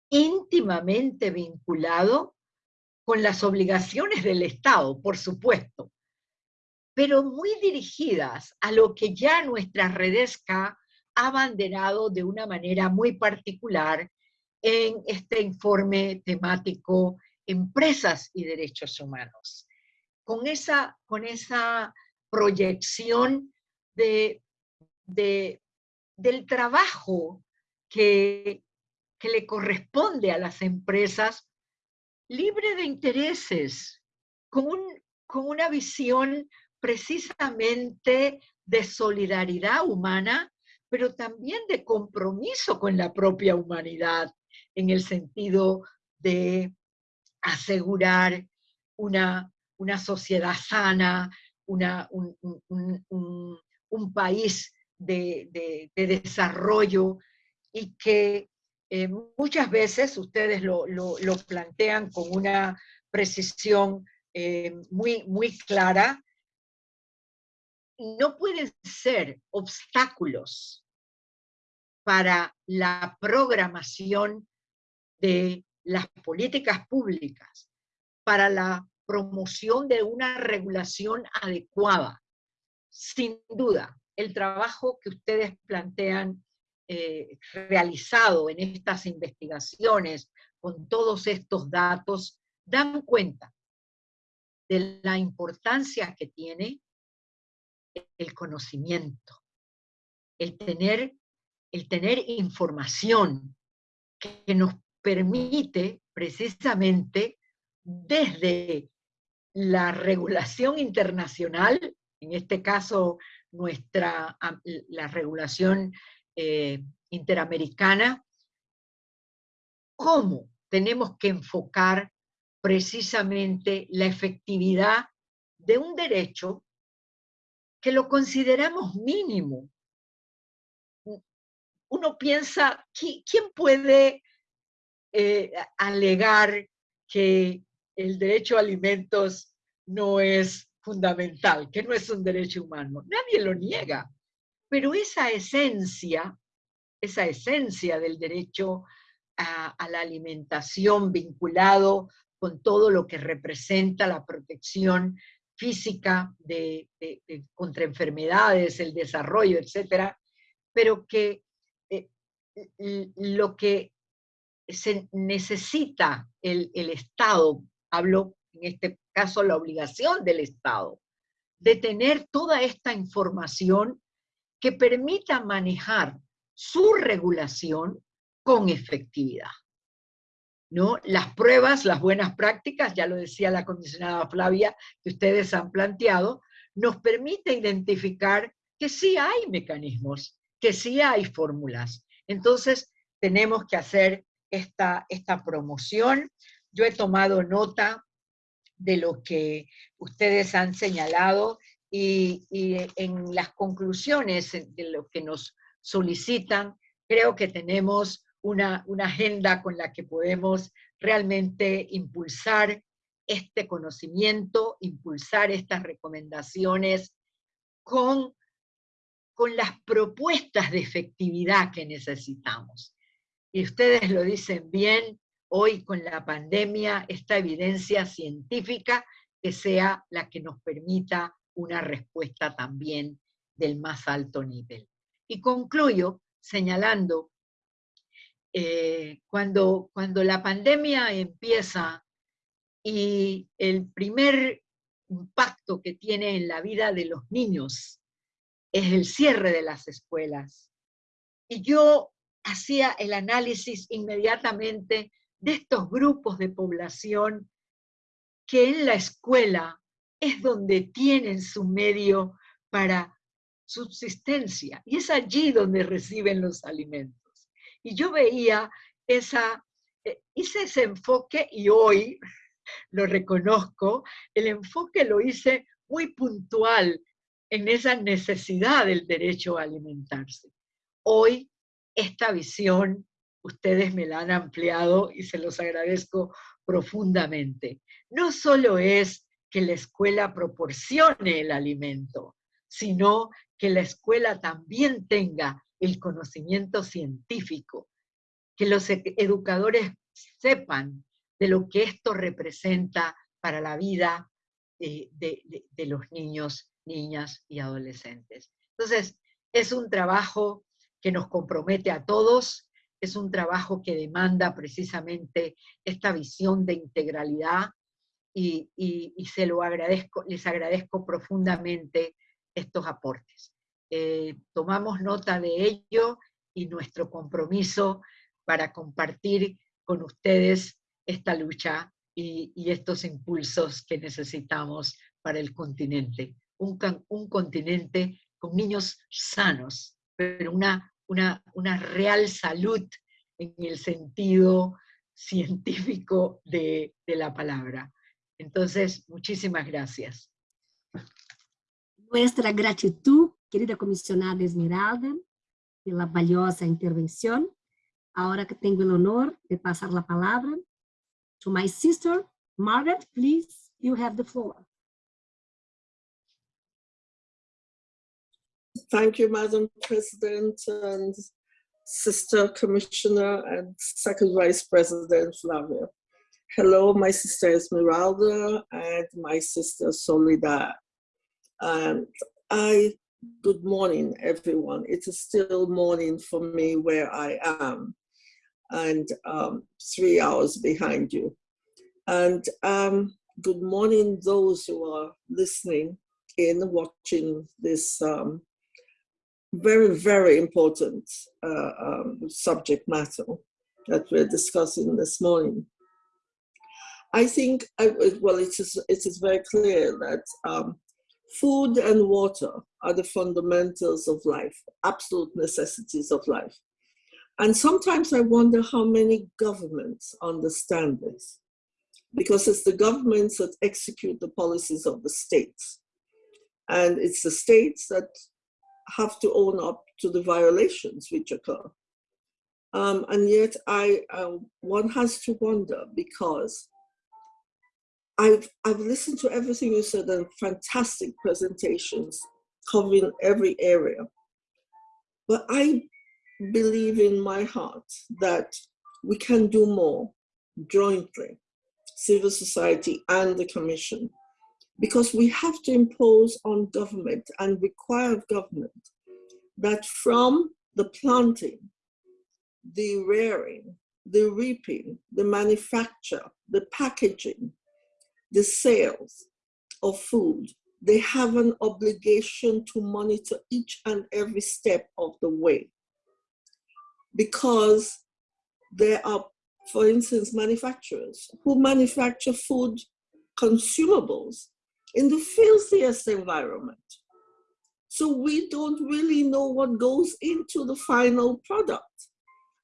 íntimamente vinculado con las obligaciones del Estado, por supuesto, pero muy dirigidas a lo que ya nuestra Redesca ha abanderado de una manera muy particular en este informe temático Empresas y Derechos Humanos. Con esa, con esa proyección de, del trabajo que, que le corresponde a las empresas, libre de intereses, con, con una visión precisamente de solidaridad humana, pero también de compromiso con la propia humanidad, en el sentido de asegurar una, una sociedad sana, una, un, país de, desarrollo y que eh, muchas veces ustedes lo, plantean con una precisión eh, muy, muy clara, no pueden ser obstáculos para la programación de las políticas públicas para la promoción de una regulación adecuada. Sin duda, el trabajo que ustedes plantean eh, realizado en estas investigaciones con todos estos datos dan cuenta de la importancia que tiene el conocimiento, el tener, el tener información que nos permite precisamente desde la regulación internacional, en este caso nuestra, la regulación eh, interamericana, cómo tenemos que enfocar precisamente la efectividad de un derecho que lo consideramos mínimo. Uno piensa, ¿quién puede eh, alegar que el derecho a alimentos no es fundamental, que no es un derecho humano. Nadie lo niega, pero esa esencia, esa esencia del derecho a, la alimentación vinculado con todo lo que representa la protección física contra enfermedades, el desarrollo, etcétera, pero que eh, lo que se necesita el, el Estado, hablo en este caso la obligación del Estado, de tener toda esta información que permita manejar su regulación con efectividad. ¿No? Las pruebas, las buenas prácticas, ya lo decía la comisionada Flavia, que ustedes han planteado, nos permite identificar que sí hay mecanismos, que sí hay fórmulas. Entonces, tenemos que hacer esta, esta promoción. Yo he tomado nota de lo que ustedes han señalado y, y, en las conclusiones de lo que nos solicitan, creo que tenemos una, una agenda con la que podemos realmente impulsar este conocimiento, impulsar estas recomendaciones con, con las propuestas de efectividad que necesitamos. Y ustedes lo dicen bien, hoy con la pandemia, esta evidencia científica que sea la que nos permita una respuesta también del más alto nivel. Y concluyo señalando, eh, cuando, cuando la pandemia empieza y el primer impacto que tiene en la vida de los niños es el cierre de las escuelas. Y yo hacía el análisis inmediatamente de estos grupos de población que en la escuela es donde tienen su medio para subsistencia, y es allí donde reciben los alimentos. Y yo veía esa, eh, hice ese enfoque y hoy lo reconozco, el enfoque lo hice muy puntual en esa necesidad del derecho a alimentarse. Hoy esta visión ustedes me la han ampliado y se los agradezco profundamente. No solo es que la escuela proporcione el alimento, sino que la escuela también tenga el conocimiento científico, que los e-, educadores sepan de lo que esto representa para la vida de, de, los niños, niñas y adolescentes. Entonces, es un trabajo que nos compromete a todos, es un trabajo que demanda precisamente esta visión de integralidad y, y, se lo agradezco, les agradezco profundamente estos aportes. Eh, tomamos nota de ello y nuestro compromiso para compartir con ustedes esta lucha y, estos impulsos que necesitamos para el continente. Un, un continente con niños sanos, pero una, una, una, real salud en el sentido científico de, de la palabra. Entonces, muchísimas gracias. Nuestra gratitud, querida comisionada Esmeralda, pela valiosa intervenção. Agora que tenho o honor de passar a palavra to my sister, Margaret, please, you have the floor. Thank you, Madam President and Sister Commissioner and Second Vice President Flavia. Hello, my sister Esmeralda and my sister Soledad. And I, good morning, everyone. It is still morning for me where I am and um, three hours behind you. And um, good morning, those who are listening in, watching this um, very, very important uh, um, subject matter that we're discussing this morning. I think, well, it is, it is very clear that um, food and water are the fundamentals of life, absolute necessities of life. And sometimes I wonder how many governments understand this, because it's the governments that execute the policies of the states. And it's the states that have to own up to the violations which occur. Um, and yet I, uh, one has to wonder because I've, I've listened to everything you said and fantastic presentations covering every area. But I believe in my heart that we can do more jointly, civil society and the commission, because we have to impose on government and require government that from the planting, the rearing, the reaping, the manufacture, the packaging, the sales of food, they have an obligation to monitor each and every step of the way. Because there are, for instance, manufacturers who manufacture food consumables in the filthiest environment. So we don't really know what goes into the final product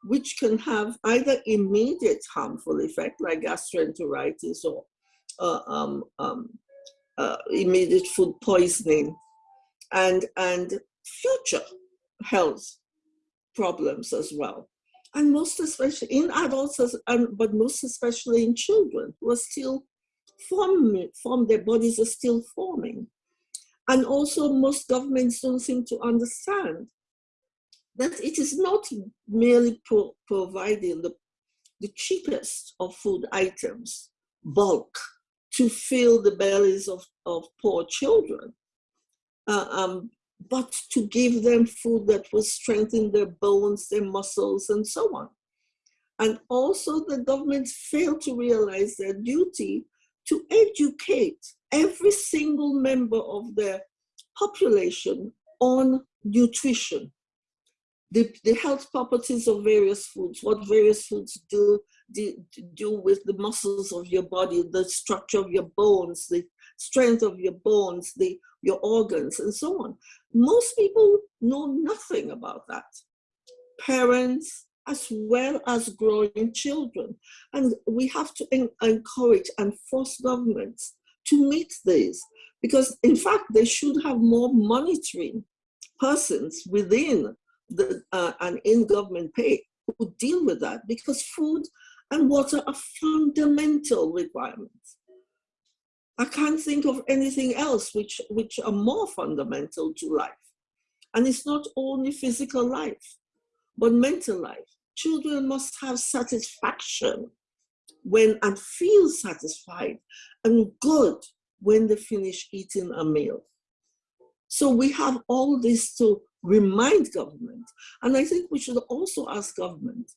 which can have either immediate harmful effect like gastroenteritis or uh, um, um, uh, immediate food poisoning and, and future health problems as well. And most especially in adults, but most especially in children who are still forming, form, their bodies are still forming. And also most governments don't seem to understand that it is not merely pro providing the, the cheapest of food items, bulk, to fill the bellies of, of poor children, uh, um, but to give them food that will strengthen their bones, their muscles, and so on. And also the governments fail to realize their duty to educate every single member of their population on nutrition the, the health properties of various foods, what various foods do, do, do with the muscles of your body, the structure of your bones, the strength of your bones, the, your organs, and so on. Most people know nothing about that. Parents, as well as growing children. And we have to en encourage and force governments to meet these because in fact, they should have more monitoring persons within the, uh, and in government pay who deal with that because food and water are fundamental requirements. I can't think of anything else which, which are more fundamental to life. And it's not only physical life, but mental life. Children must have satisfaction when and feel satisfied and good when they finish eating a meal. So we have all this to remind government. And I think we should also ask government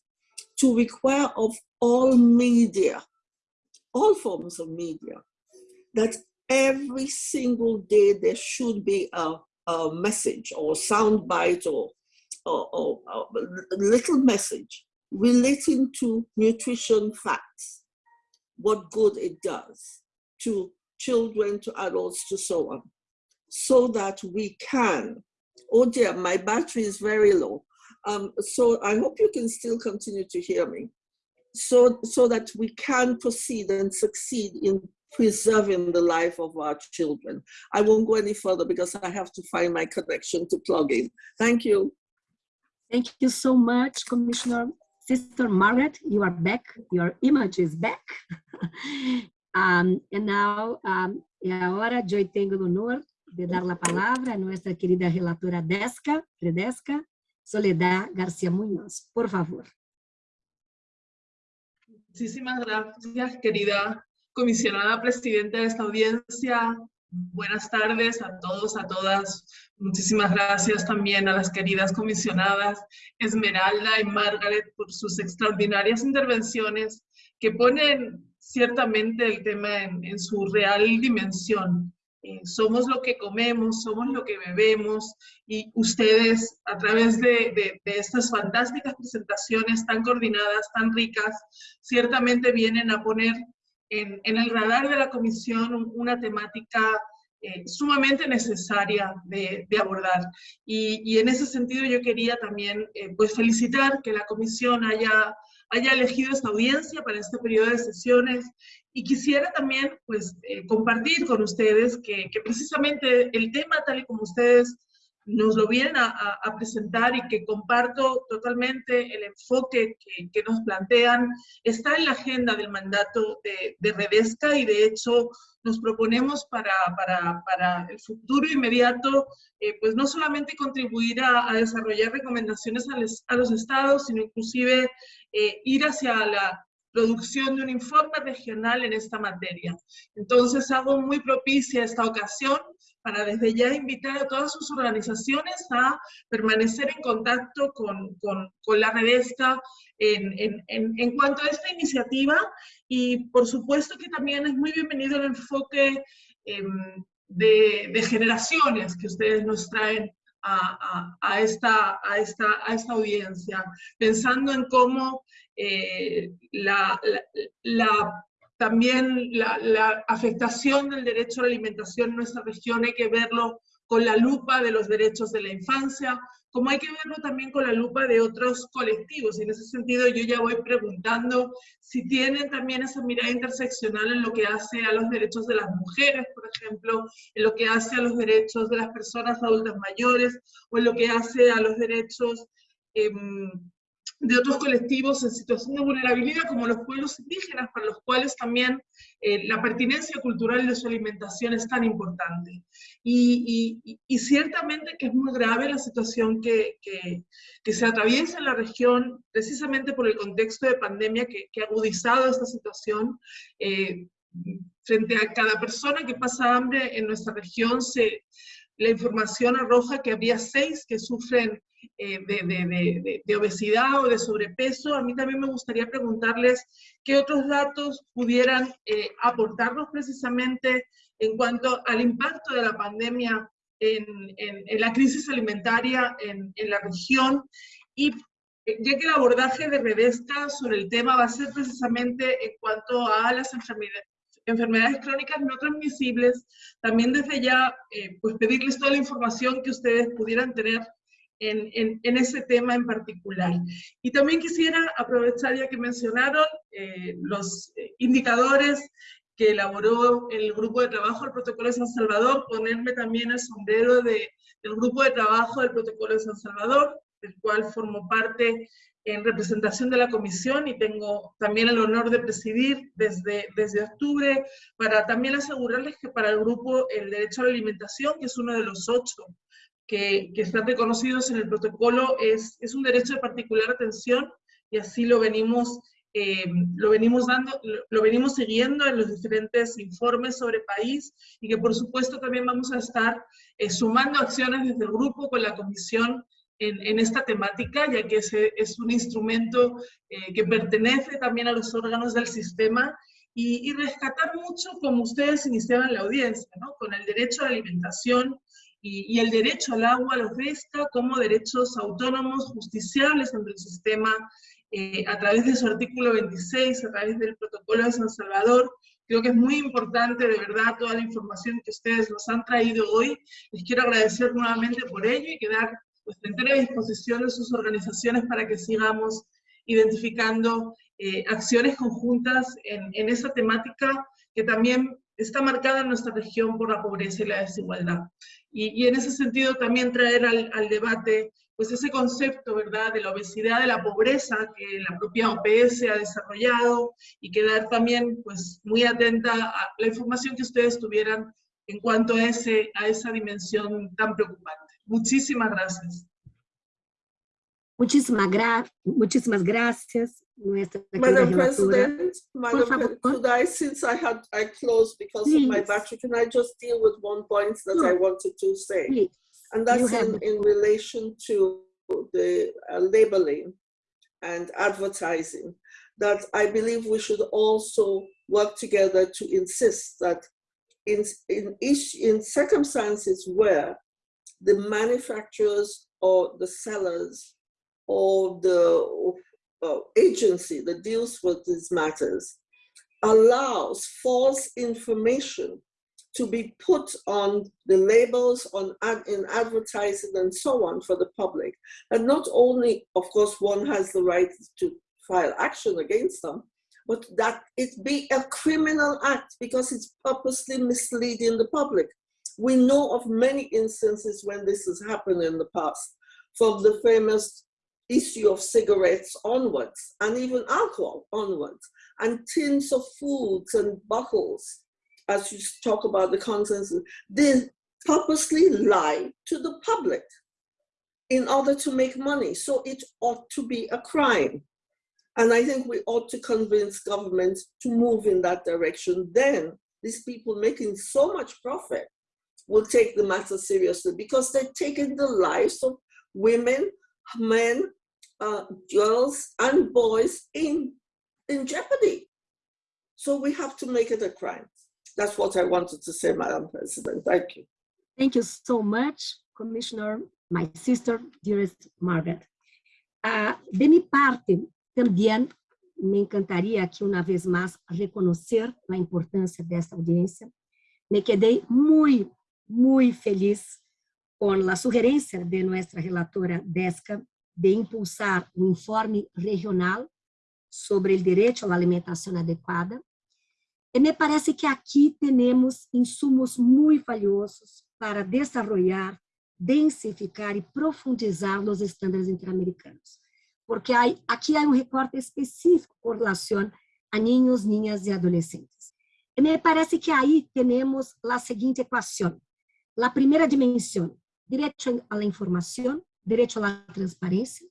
to require of all media, all forms of media, that every single day there should be a, a message or sound bite or, or, or, or a little message relating to nutrition facts, what good it does to children, to adults, to so on, so that we can Oh dear, my battery is very low. Um, so I hope you can still continue to hear me. So, so that we can proceed and succeed in preserving the life of our children. I won't go any further because I have to find my connection to plug in. Thank you. Thank you so much, Commissioner. Sister Margaret, you are back. Your image is back. um, and now, um, ahora yo tengo el honor de dar la palabra a nuestra querida relatora Desca, Fredesca, Soledad García Muñoz. Por favor. Muchísimas gracias, querida comisionada presidenta de esta audiencia. Buenas tardes a todos, a todas. Muchísimas gracias también a las queridas comisionadas Esmeralda y Margaret por sus extraordinarias intervenciones que ponen ciertamente el tema en, en su real dimensión. Eh, somos lo que comemos, somos lo que bebemos y ustedes a través de, estas fantásticas presentaciones tan coordinadas, tan ricas, ciertamente vienen a poner en, el radar de la comisión una temática eh, sumamente necesaria de, abordar. Y, en ese sentido yo quería también eh, pues felicitar que la comisión haya haya elegido esta audiencia para este periodo de sesiones y quisiera también pues eh, compartir con ustedes que, que, precisamente el tema tal y como ustedes nos lo vienen a, a, presentar y que comparto totalmente el enfoque que, que, nos plantean, está en la agenda del mandato de, de Redesca y de hecho nos proponemos para, para, para el futuro inmediato, eh, pues no solamente contribuir a, a desarrollar recomendaciones a, les, a, los estados, sino inclusive eh, ir hacia la producción de un informe regional en esta materia. Entonces hago muy propicia esta ocasión para desde ya invitar a todas sus organizaciones a permanecer en contacto con, con, con la Redesca en, en, en, cuanto a esta iniciativa y por supuesto que también es muy bienvenido el enfoque eh, de, de, generaciones que ustedes nos traen a, a, a, esta, a, esta, a esta audiencia, pensando en cómo eh, la, también la, afectación del derecho a la alimentación en nuestra región hay que verlo con la lupa de los derechos de la infancia, como hay que verlo también con la lupa de otros colectivos. En ese sentido yo ya voy preguntando si tienen también esa mirada interseccional en lo que hace a los derechos de las mujeres, por ejemplo, en lo que hace a los derechos de las personas adultas mayores, o en lo que hace a los derechos eh, de otros colectivos en situación de vulnerabilidad, como los pueblos indígenas, para los cuales también eh, la pertinencia cultural de su alimentación es tan importante. Y, y, y ciertamente que es muy grave la situación que, que, que, se atraviesa en la región, precisamente por el contexto de pandemia que, que ha agudizado esta situación. Eh, frente a cada persona que pasa hambre en nuestra región, se, la información arroja que había seis que sufren eh, de, obesidad o de sobrepeso. A mí también me gustaría preguntarles qué otros datos pudieran eh, aportarnos precisamente en cuanto al impacto de la pandemia en la crisis alimentaria en, en, la región y eh, ya que el abordaje de Redesca sobre el tema va a ser precisamente en cuanto a las enfermedades, enfermedades crónicas no transmisibles, también desde ya eh, pues pedirles toda la información que ustedes pudieran tener en, ese tema en particular. Y también quisiera aprovechar ya que mencionaron eh, los eh, indicadores que elaboró el grupo de trabajo del Protocolo de San Salvador, ponerme también el sombrero de, del grupo de trabajo del Protocolo de San Salvador, del cual formo parte en representación de la comisión y tengo también el honor de presidir desde, desde octubre para también asegurarles que para el grupo el derecho a la alimentación, que es uno de los ocho que, que están reconocidos en el protocolo, es, es un derecho de particular atención y así lo venimos, eh, lo venimos dando, lo, venimos siguiendo en los diferentes informes sobre país y que por supuesto también vamos a estar eh, sumando acciones desde el grupo con la comisión en, en, esta temática, ya que ese es un instrumento eh, que pertenece también a los órganos del sistema y, y, rescatar mucho, como ustedes iniciaban la audiencia, ¿no? con el derecho a la alimentación y, y el derecho al agua, los RESCA, como derechos autónomos, justiciables ante el sistema, eh, a través de su artículo 26, a través del protocolo de San Salvador, Creo que es muy importante, de verdad, toda la información que ustedes nos han traído hoy. Les quiero agradecer nuevamente por ello y quedar pues, entera disposición de sus organizaciones para que sigamos identificando eh, acciones conjuntas en, en, esa temática que también está marcada en nuestra región por la pobreza y la desigualdad. Y, y en ese sentido también traer al, al, debate pues ese concepto, ¿verdad?, de la obesidad, de la pobreza que la propia OPS ha desarrollado y quedar también pues muy atenta a la información que ustedes tuvieran en cuanto a, ese, a esa dimensión tan preocupante. Muchísimas gracias. Muchísimas, gra muchísimas gracias, nuestra Madam President, Madam could I, since I had I closed because Please. of my battery, can I just deal with one point that sure. I wanted to say? Please. And that's in, in relation to the uh, labeling and advertising, that I believe we should also work together to insist that in, in, each, in circumstances where the manufacturers or the sellers or the uh, agency that deals with these matters allows false information to be put on the labels on ad, in advertising and so on for the public. And not only of course one has the right to file action against them but that it be a criminal act because it's purposely misleading the public we know of many instances when this has happened in the past, from the famous issue of cigarettes onwards, and even alcohol onwards, and tins of foods and bottles, as you talk about the contents, they purposely lie to the public in order to make money. So it ought to be a crime. And I think we ought to convince governments to move in that direction. Then these people making so much profit will take the matter seriously because they're taking the lives of women, men, uh, girls, and boys in, in jeopardy. So we have to make it a crime. That's what I wanted to say, Madam President. Thank you. Thank you so much, Commissioner, my sister, dearest Margaret. Uh, de mi parte, también me encantaría que una vez más reconocer la importancia de esta audiencia. Me quedé muy, muy feliz con la sugerencia de nuestra relatora Desca de impulsar un informe regional sobre el derecho a la alimentación adecuada. Y me parece que aquí tenemos insumos muy valiosos para desarrollar, densificar y profundizar los estándares interamericanos. Porque hay, aquí hay un recorte específico con relación a niños, niñas y adolescentes. Y me parece que ahí tenemos la siguiente ecuación. La primera dimensión, derecho a la información, derecho a la transparencia.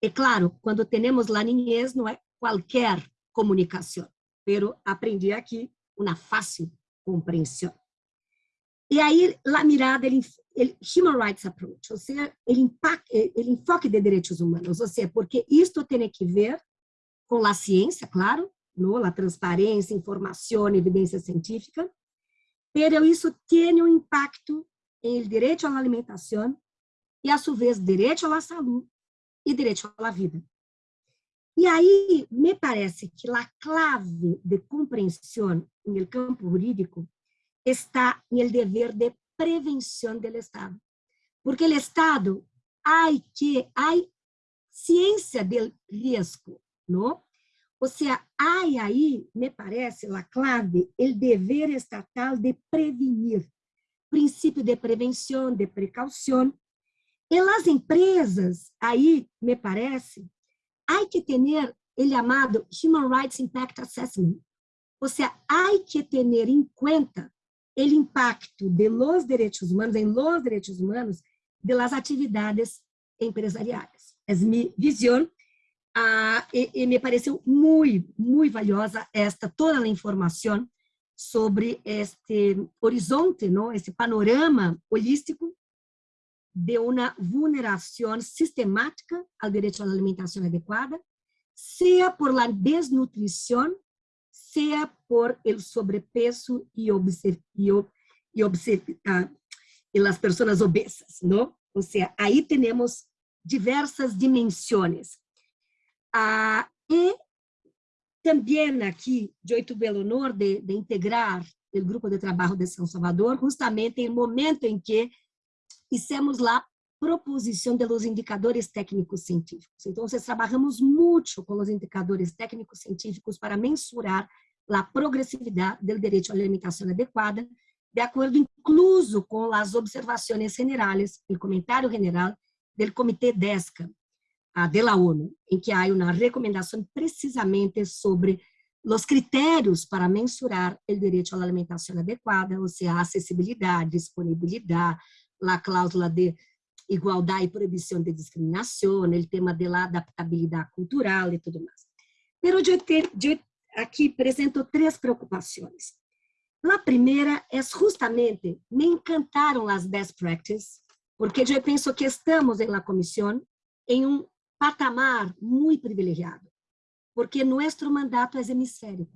Y claro, cuando tenemos la niñez no es cualquier comunicación, pero aprendí aquí una fácil comprensión. Y ahí la mirada, el, el Human Rights Approach, o sea, el, impacto, el enfoque de derechos humanos, o sea, porque esto tiene que ver con la ciencia, claro, ¿no? la transparencia, información, evidencia científica, pero eso tiene un impacto en el derecho a la alimentación y a su vez derecho a la salud y derecho a la vida. Y ahí me parece que la clave de comprensión en el campo jurídico está en el deber de prevención del Estado. Porque el Estado hay que, hay ciencia del riesgo, ¿no? O sea, hay ahí, me parece, la clave, el deber estatal de prevenir, princípio de prevenção, de precaução. E as empresas, aí, me parece, há que ter o chamado Human Rights Impact Assessment. Ou seja, há que ter em conta o impacto de los direitos humanos, em los direitos humanos, de las atividades empresariais. É minha visão, ah, e, e, me pareceu muito, muito valiosa esta toda a informação sobre este horizonte, ¿no? este panorama holístico de una vulneración sistemática al derecho a la alimentación adecuada, sea por la desnutrición, sea por el sobrepeso y, y, y, uh, y las personas obesas, ¿no? O sea, ahí tenemos diversas dimensiones. Uh, y também aqui, eu tive o honor de, de integrar o grupo de trabalho de São Salvador, justamente em momento em que fizemos lá proposição de los indicadores técnicos científicos. Então, trabalhamos muito com os indicadores técnicos científicos para mensurar a progressividade do direito à alimentação adequada, de acordo incluso com as observações generais, o comentário general do Comitê DESCA, de la ONU, em que há uma recomendação precisamente sobre os critérios para mensurar o direito à alimentação adequada, ou seja, acessibilidade, disponibilidade, a cláusula de igualdade e proibição de discriminação, o tema da adaptabilidade cultural e tudo mais. Mas eu, eu aqui apresento três preocupações. A primeira é justamente, me encantaram as best practices, porque eu penso que estamos la comissão em um patamar muito privilegiado, porque nosso mandato é hemisférico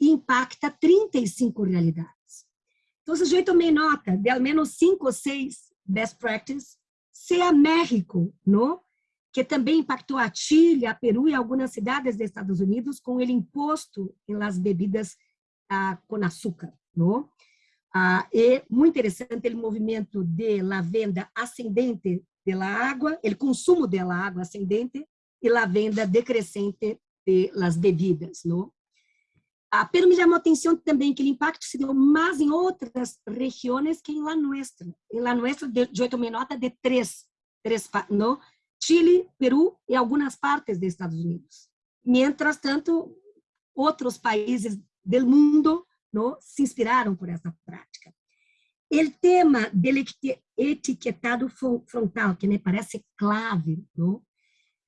e impacta 35 realidades. Então, eu tomei nota de ao menos cinco ou seis best practices, seja México, não? que também impactou a Chile, a Peru e algumas cidades dos Estados Unidos com o imposto las bebidas ah, com açúcar. Não? Ah, é muito interessante o movimento de la venda ascendente pela água, o consumo dela água ascendente e a venda decrescente de las bebidas, não? Ah, pero me chamou a atenção também que o impacto se deu mais em outras regiões que em la nuestra. Em la nuestra, eu tomei nota de três, três não? Chile, Peru e algumas partes dos Estados Unidos. Mientras tanto, outros países do mundo não, se inspiraram por essa prática. O tema del etiquetado frontal, que me parece clave, ¿no?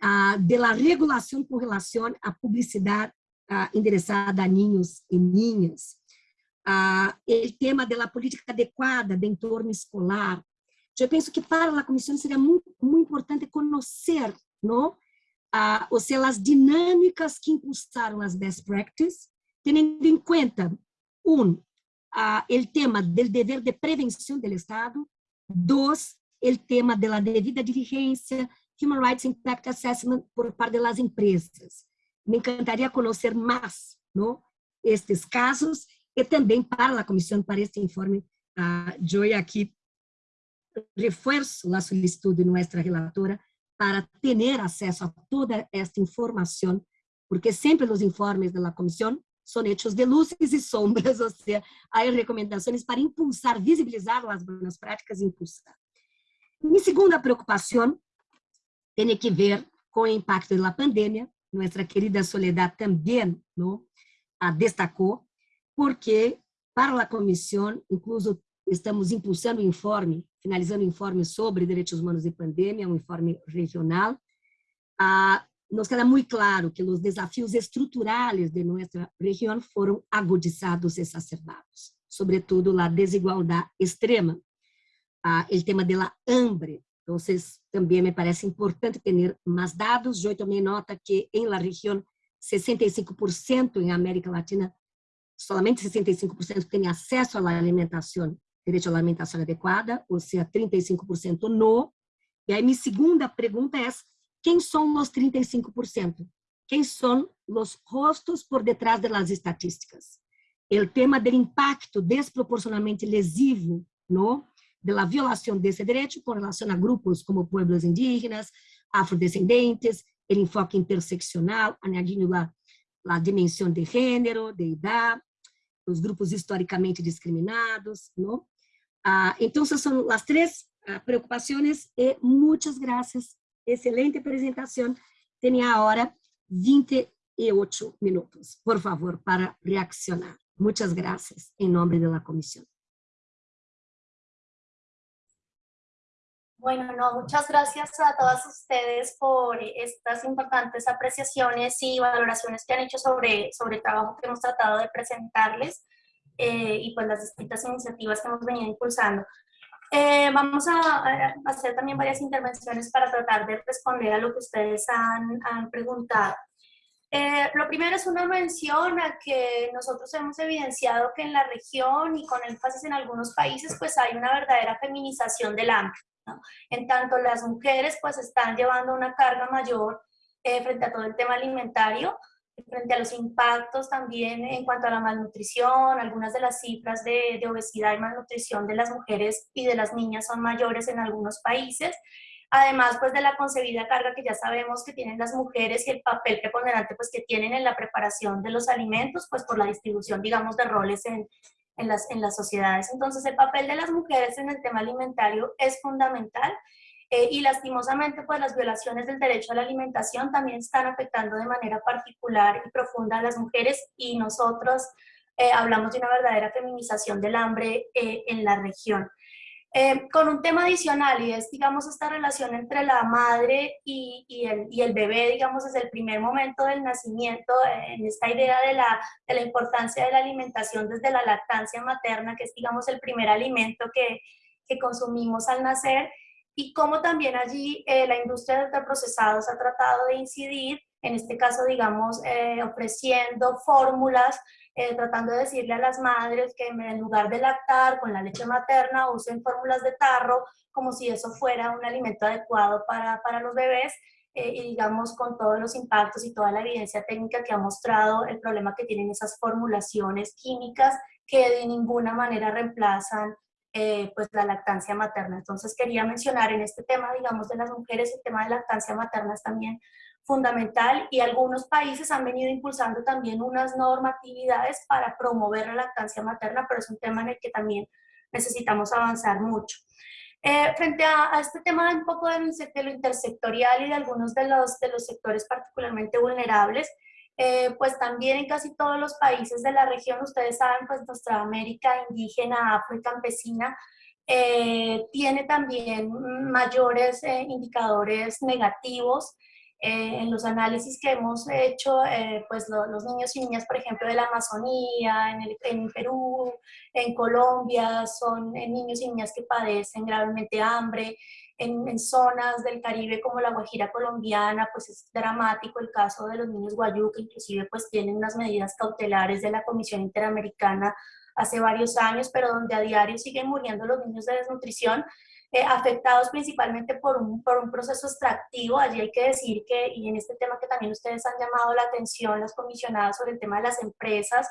Ah, de la regulación con relación a publicidad ah, endereçada a niños e niñas. ah, o tema da política adequada de entorno escolar. Eu penso que para a comissão seria muito, muito importante conhecer, não? Ah, ou seja, as dinâmicas que impulsaram as best practices, tendo em conta, um, ah, o tema do dever de prevenção do Estado, dois, o tema da devida diligência, Human Rights Impact Assessment por parte das empresas. Me encantaria conhecer mais não, estes casos e também para a comissão, para este informe, uh, eu aqui reforço a solicitud de nossa relatora para ter acesso a toda esta informação, porque sempre os informes da comissão são hechos de luzes e sombras, ou seja, há recomendações para impulsar, visibilizar as boas práticas e impulsar. Minha segunda preocupação tem que ver com o impacto da pandemia. Nossa querida Soledad também não, a destacou, porque para a comissão, incluso estamos impulsando o informe, finalizando o informe sobre direitos humanos e pandemia, um informe regional. Ah, nos queda muito claro que os desafios estruturais de nossa região foram agudizados e exacerbados, sobretudo a desigualdade extrema, ah, o tema da hambre, então, também me parece importante ter mais dados. Eu tomei nota que em la região 65% em América Latina, somente 65% têm acesso à alimentação, direito à alimentação adequada, ou seja, 35% não. E aí minha segunda pergunta é, quem são os 35%? Quem são os rostos por detrás das estatísticas? O tema do impacto desproporcionalmente lesivo, não? de la violación de ese derecho con relación a grupos como pueblos indígenas, afrodescendentes, el enfoque interseccional, añadiendo la, la dimensión de género, de edad, os grupos historicamente discriminados, não? Ah, então, essas são as três ah, preocupações e muitas graças. Excelente apresentação. Tem a hora 28 minutos, por favor, para reaccionar. Muitas graças, em nome da comissão. Bueno, no, muchas gracias a todas ustedes por estas importantes apreciaciones y valoraciones que han hecho sobre, sobre el trabajo que hemos tratado de presentarles eh, y pues las distintas iniciativas que hemos venido impulsando. Eh, vamos a, hacer también varias intervenciones para tratar de responder a lo que ustedes han, han preguntado. Eh, lo primero es una mención a que nosotros hemos evidenciado que en la región y con énfasis en algunos países pues hay una verdadera feminización del hambre. En tanto, las mujeres pues están llevando una carga mayor eh, frente a todo el tema alimentario, frente a los impactos también en cuanto a la malnutrición, algunas de las cifras de, de, obesidad y malnutrición de las mujeres y de las niñas son mayores en algunos países, además pues de la concebida carga que ya sabemos que tienen las mujeres y el papel preponderante pues que tienen en la preparación de los alimentos, pues por la distribución digamos de roles en, en las, en las sociedades. Entonces, el papel de las mujeres en el tema alimentario es fundamental eh, y lastimosamente, pues las violaciones del derecho a la alimentación también están afectando de manera particular y profunda a las mujeres y nosotros eh, hablamos de una verdadera feminización del hambre eh, en la región. Con un tema adicional y es, digamos, esta relación entre la madre y, y, el, y, el, bebé, digamos, desde el primer momento del nacimiento, en esta idea de la, de la, importancia de la alimentación desde la lactancia materna, que es, digamos, el primer alimento que, que consumimos al nacer, y cómo también allí eh, la industria de ultraprocesados ha tratado de incidir, en este caso, digamos, eh, ofreciendo fórmulas eh, tratando de decirle a las madres que en lugar de lactar con la leche materna usen fórmulas de tarro como si eso fuera un alimento adecuado para, para los bebés y digamos con todos los impactos y toda la evidencia técnica que ha mostrado el problema que tienen esas formulaciones químicas que de ninguna manera reemplazan eh, pues la lactancia materna. Entonces quería mencionar en este tema, digamos, de las mujeres, el tema de lactancia materna es también fundamental y algunos países han venido impulsando también unas normatividades para promover la lactancia materna, pero es un tema en el que también necesitamos avanzar mucho. Eh, frente a, este tema un poco de, lo intersectorial y de algunos de los, de los sectores particularmente vulnerables, eh, pues también en casi todos los países de la región, ustedes saben, pues nuestra América indígena, afro eh, tiene también mayores indicadores negativos Eh, en los análisis que hemos hecho, eh, pues los niños y niñas, por ejemplo, de la Amazonía, en, el, en Perú, en Colombia, son niños y niñas que padecen gravemente hambre. En, en, zonas del Caribe como la Guajira colombiana, pues es dramático el caso de los niños guayú, que inclusive pues tienen unas medidas cautelares de la Comisión Interamericana hace varios años, pero donde a diario siguen muriendo los niños de desnutrición eh, afectados principalmente por un, por un proceso extractivo. Allí hay que decir que, y en este tema que también ustedes han llamado la atención, las comisionadas sobre el tema de las empresas,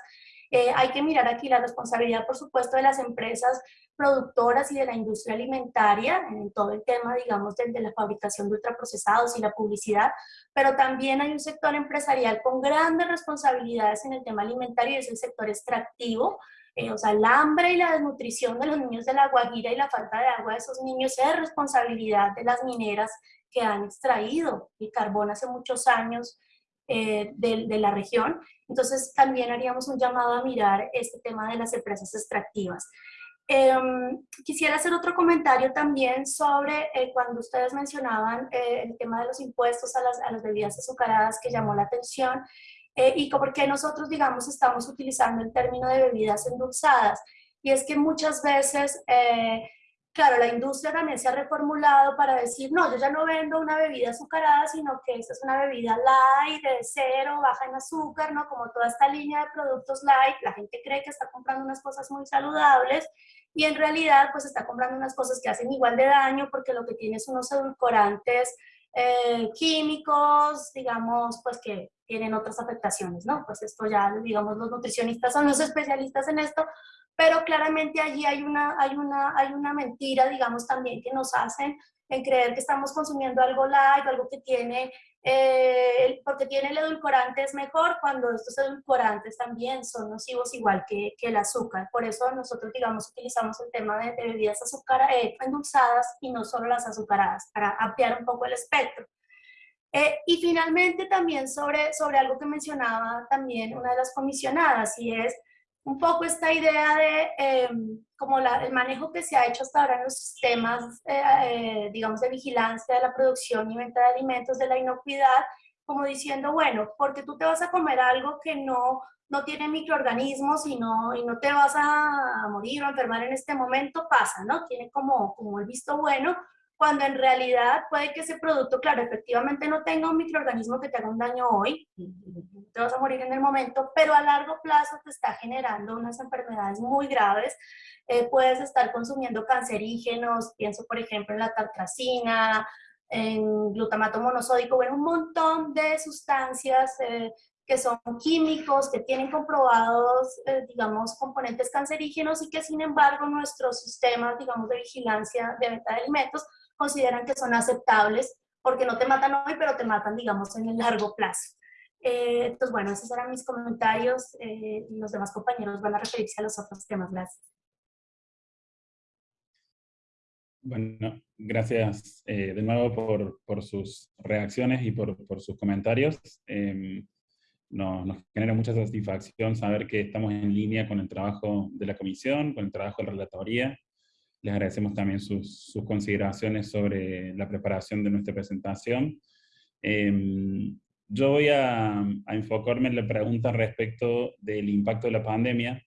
eh, hay que mirar aquí la responsabilidad, por supuesto, de las empresas productoras y de la industria alimentaria en todo el tema, digamos, de, la fabricación de ultraprocesados y la publicidad, pero también hay un sector empresarial con grandes responsabilidades en el tema alimentario y es el sector extractivo, eh, o sea, el hambre y la desnutrición de los niños de la Guajira y la falta de agua de esos niños es responsabilidad de las mineras que han extraído el carbón hace muchos años eh, de, la región. Entonces, también haríamos un llamado a mirar este tema de las empresas extractivas. Em, quisiera hacer otro comentario también sobre eh, cuando ustedes mencionaban el tema de los impuestos a las, a las bebidas azucaradas que llamó la atención eh, y porque nosotros, digamos, estamos utilizando el término de bebidas endulzadas. Y es que muchas veces, eh, claro, la industria también se ha reformulado para decir, no, yo ya no vendo una bebida azucarada, sino que esta es una bebida light, de cero, baja en azúcar, ¿no? Como toda esta línea de productos light, la gente cree que está comprando unas cosas muy saludables y en realidad pues está comprando unas cosas que hacen igual de daño porque lo que tiene son unos edulcorantes eh, químicos, digamos, pues que tienen otras afectaciones, ¿no? Pues esto ya, digamos, los nutricionistas son los especialistas en esto, pero claramente allí hay una, hay una, hay una mentira, digamos, también que nos hacen en creer que estamos consumiendo algo light, algo que tiene, eh, porque tiene el edulcorante es mejor, cuando estos edulcorantes también son nocivos igual que, que el azúcar. Por eso nosotros, digamos, utilizamos el tema de, bebidas azúcar, eh, endulzadas y no solo las azucaradas, para ampliar un poco el espectro. Eh, y finalmente también sobre, sobre algo que mencionaba también una de las comisionadas, y es un poco esta idea de em, como la, el manejo que se ha hecho hasta ahora en los sistemas, eh, eh, digamos, de vigilancia de la producción y venta de alimentos, de la inocuidad, como diciendo, bueno, porque tú te vas a comer algo que no, no tiene microorganismos y no, y no te vas a morir o enfermar en este momento, pasa, ¿no? Tiene como, como el visto bueno, cuando en realidad puede que ese producto, claro, efectivamente no tenga un microorganismo que te haga un daño hoy, te vas a morir en el momento, pero a largo plazo te está generando unas enfermedades muy graves. Eh, puedes estar consumiendo cancerígenos, pienso por ejemplo en la tartracina, en glutamato monosódico, bueno, un montón de sustancias eh, que son químicos, que tienen comprobados, eh, digamos, componentes cancerígenos y que sin embargo nuestros sistemas, digamos, de vigilancia de venta de alimentos consideran que son aceptables porque no te matan hoy, pero te matan, digamos, en el largo plazo. Eh, entonces, bueno, esos eran mis comentarios eh, los demás compañeros van a referirse a los otros temas. Gracias. Bueno, gracias eh, de nuevo por, por, sus reacciones y por, por sus comentarios. Em, nos, nos, genera mucha satisfacción saber que estamos en línea con el trabajo de la comisión, con el trabajo de la relatoría, les agradecemos también sus, sus consideraciones sobre la preparación de nuestra presentación. Eh, yo voy a, a, enfocarme en la pregunta respecto del impacto de la pandemia,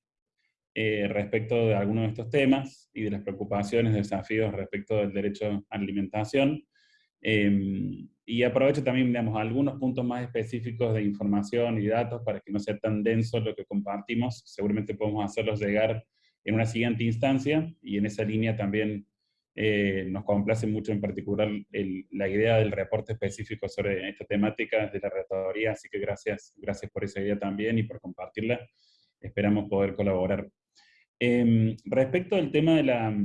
eh, respecto de algunos de estos temas y de las preocupaciones, desafíos respecto del derecho a la alimentación. Eh, y aprovecho también, digamos, algunos puntos más específicos de información y datos para que no sea tan denso lo que compartimos. Seguramente podemos hacerlos llegar en una siguiente instancia, y en esa línea también eh, nos complace mucho en particular la idea del reporte específico sobre esta temática de la relatoría, así que gracias, gracias por esa idea también y por compartirla. Esperamos poder colaborar. Em, respecto al tema de la,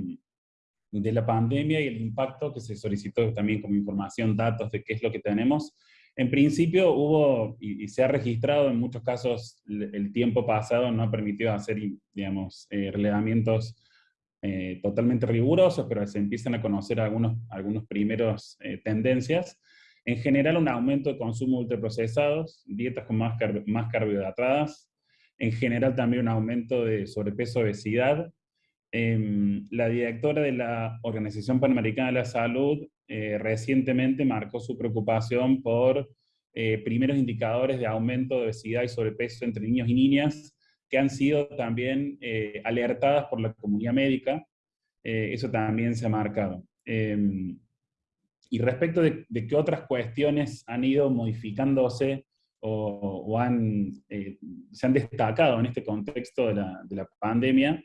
de la pandemia y el impacto que se solicitó también como información, datos de qué es lo que tenemos, en principio hubo, y, se ha registrado en muchos casos, el, tiempo pasado no ha permitido hacer, digamos, eh, relevamientos eh, totalmente rigurosos, pero se empiezan a conocer algunos, algunos primeros eh, tendencias. En general, un aumento de consumo de ultraprocesados, dietas con más, más carbohidratadas, en general también un aumento de sobrepeso, obesidad, Em, la directora de la Organización Panamericana de la Salud eh, recientemente marcó su preocupación por eh, primeros indicadores de aumento de obesidad y sobrepeso entre niños y niñas que han sido también eh, alertadas por la comunidad médica. eso también se ha marcado. Em, y respecto de, qué otras cuestiones han ido modificándose o, han, se han destacado en este contexto de la, de la pandemia,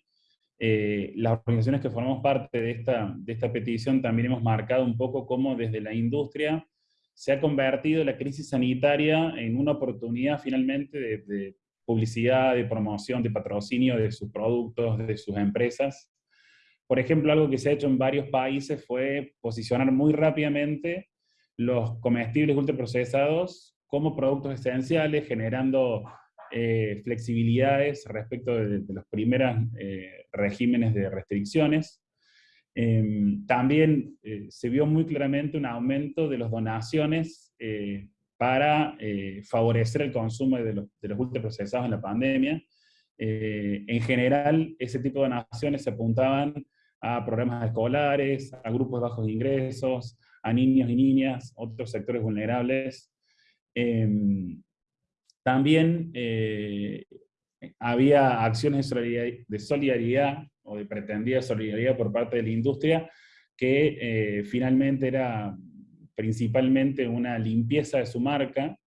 eh, las organizaciones que formamos parte de esta, de esta petición también hemos marcado un poco cómo desde la industria se ha convertido la crisis sanitaria en una oportunidad finalmente de, publicidad, de promoción, de patrocinio de sus productos, de sus empresas. Por ejemplo, algo que se ha hecho en varios países fue posicionar muy rápidamente los comestibles ultraprocesados como productos esenciales, generando eh, flexibilidades respecto de, los primeros eh, regímenes de restricciones. Em, también eh, se vio muy claramente un aumento de las donaciones para favorecer el consumo de los, de los ultraprocesados en la pandemia. en general, ese tipo de donaciones se apuntaban a programas escolares, a grupos de bajos ingresos, a niños y niñas, otros sectores vulnerables. Em, también eh, había acciones de solidaridad, o de pretendida solidaridad por parte de la industria, que eh, finalmente era principalmente una limpieza de su marca,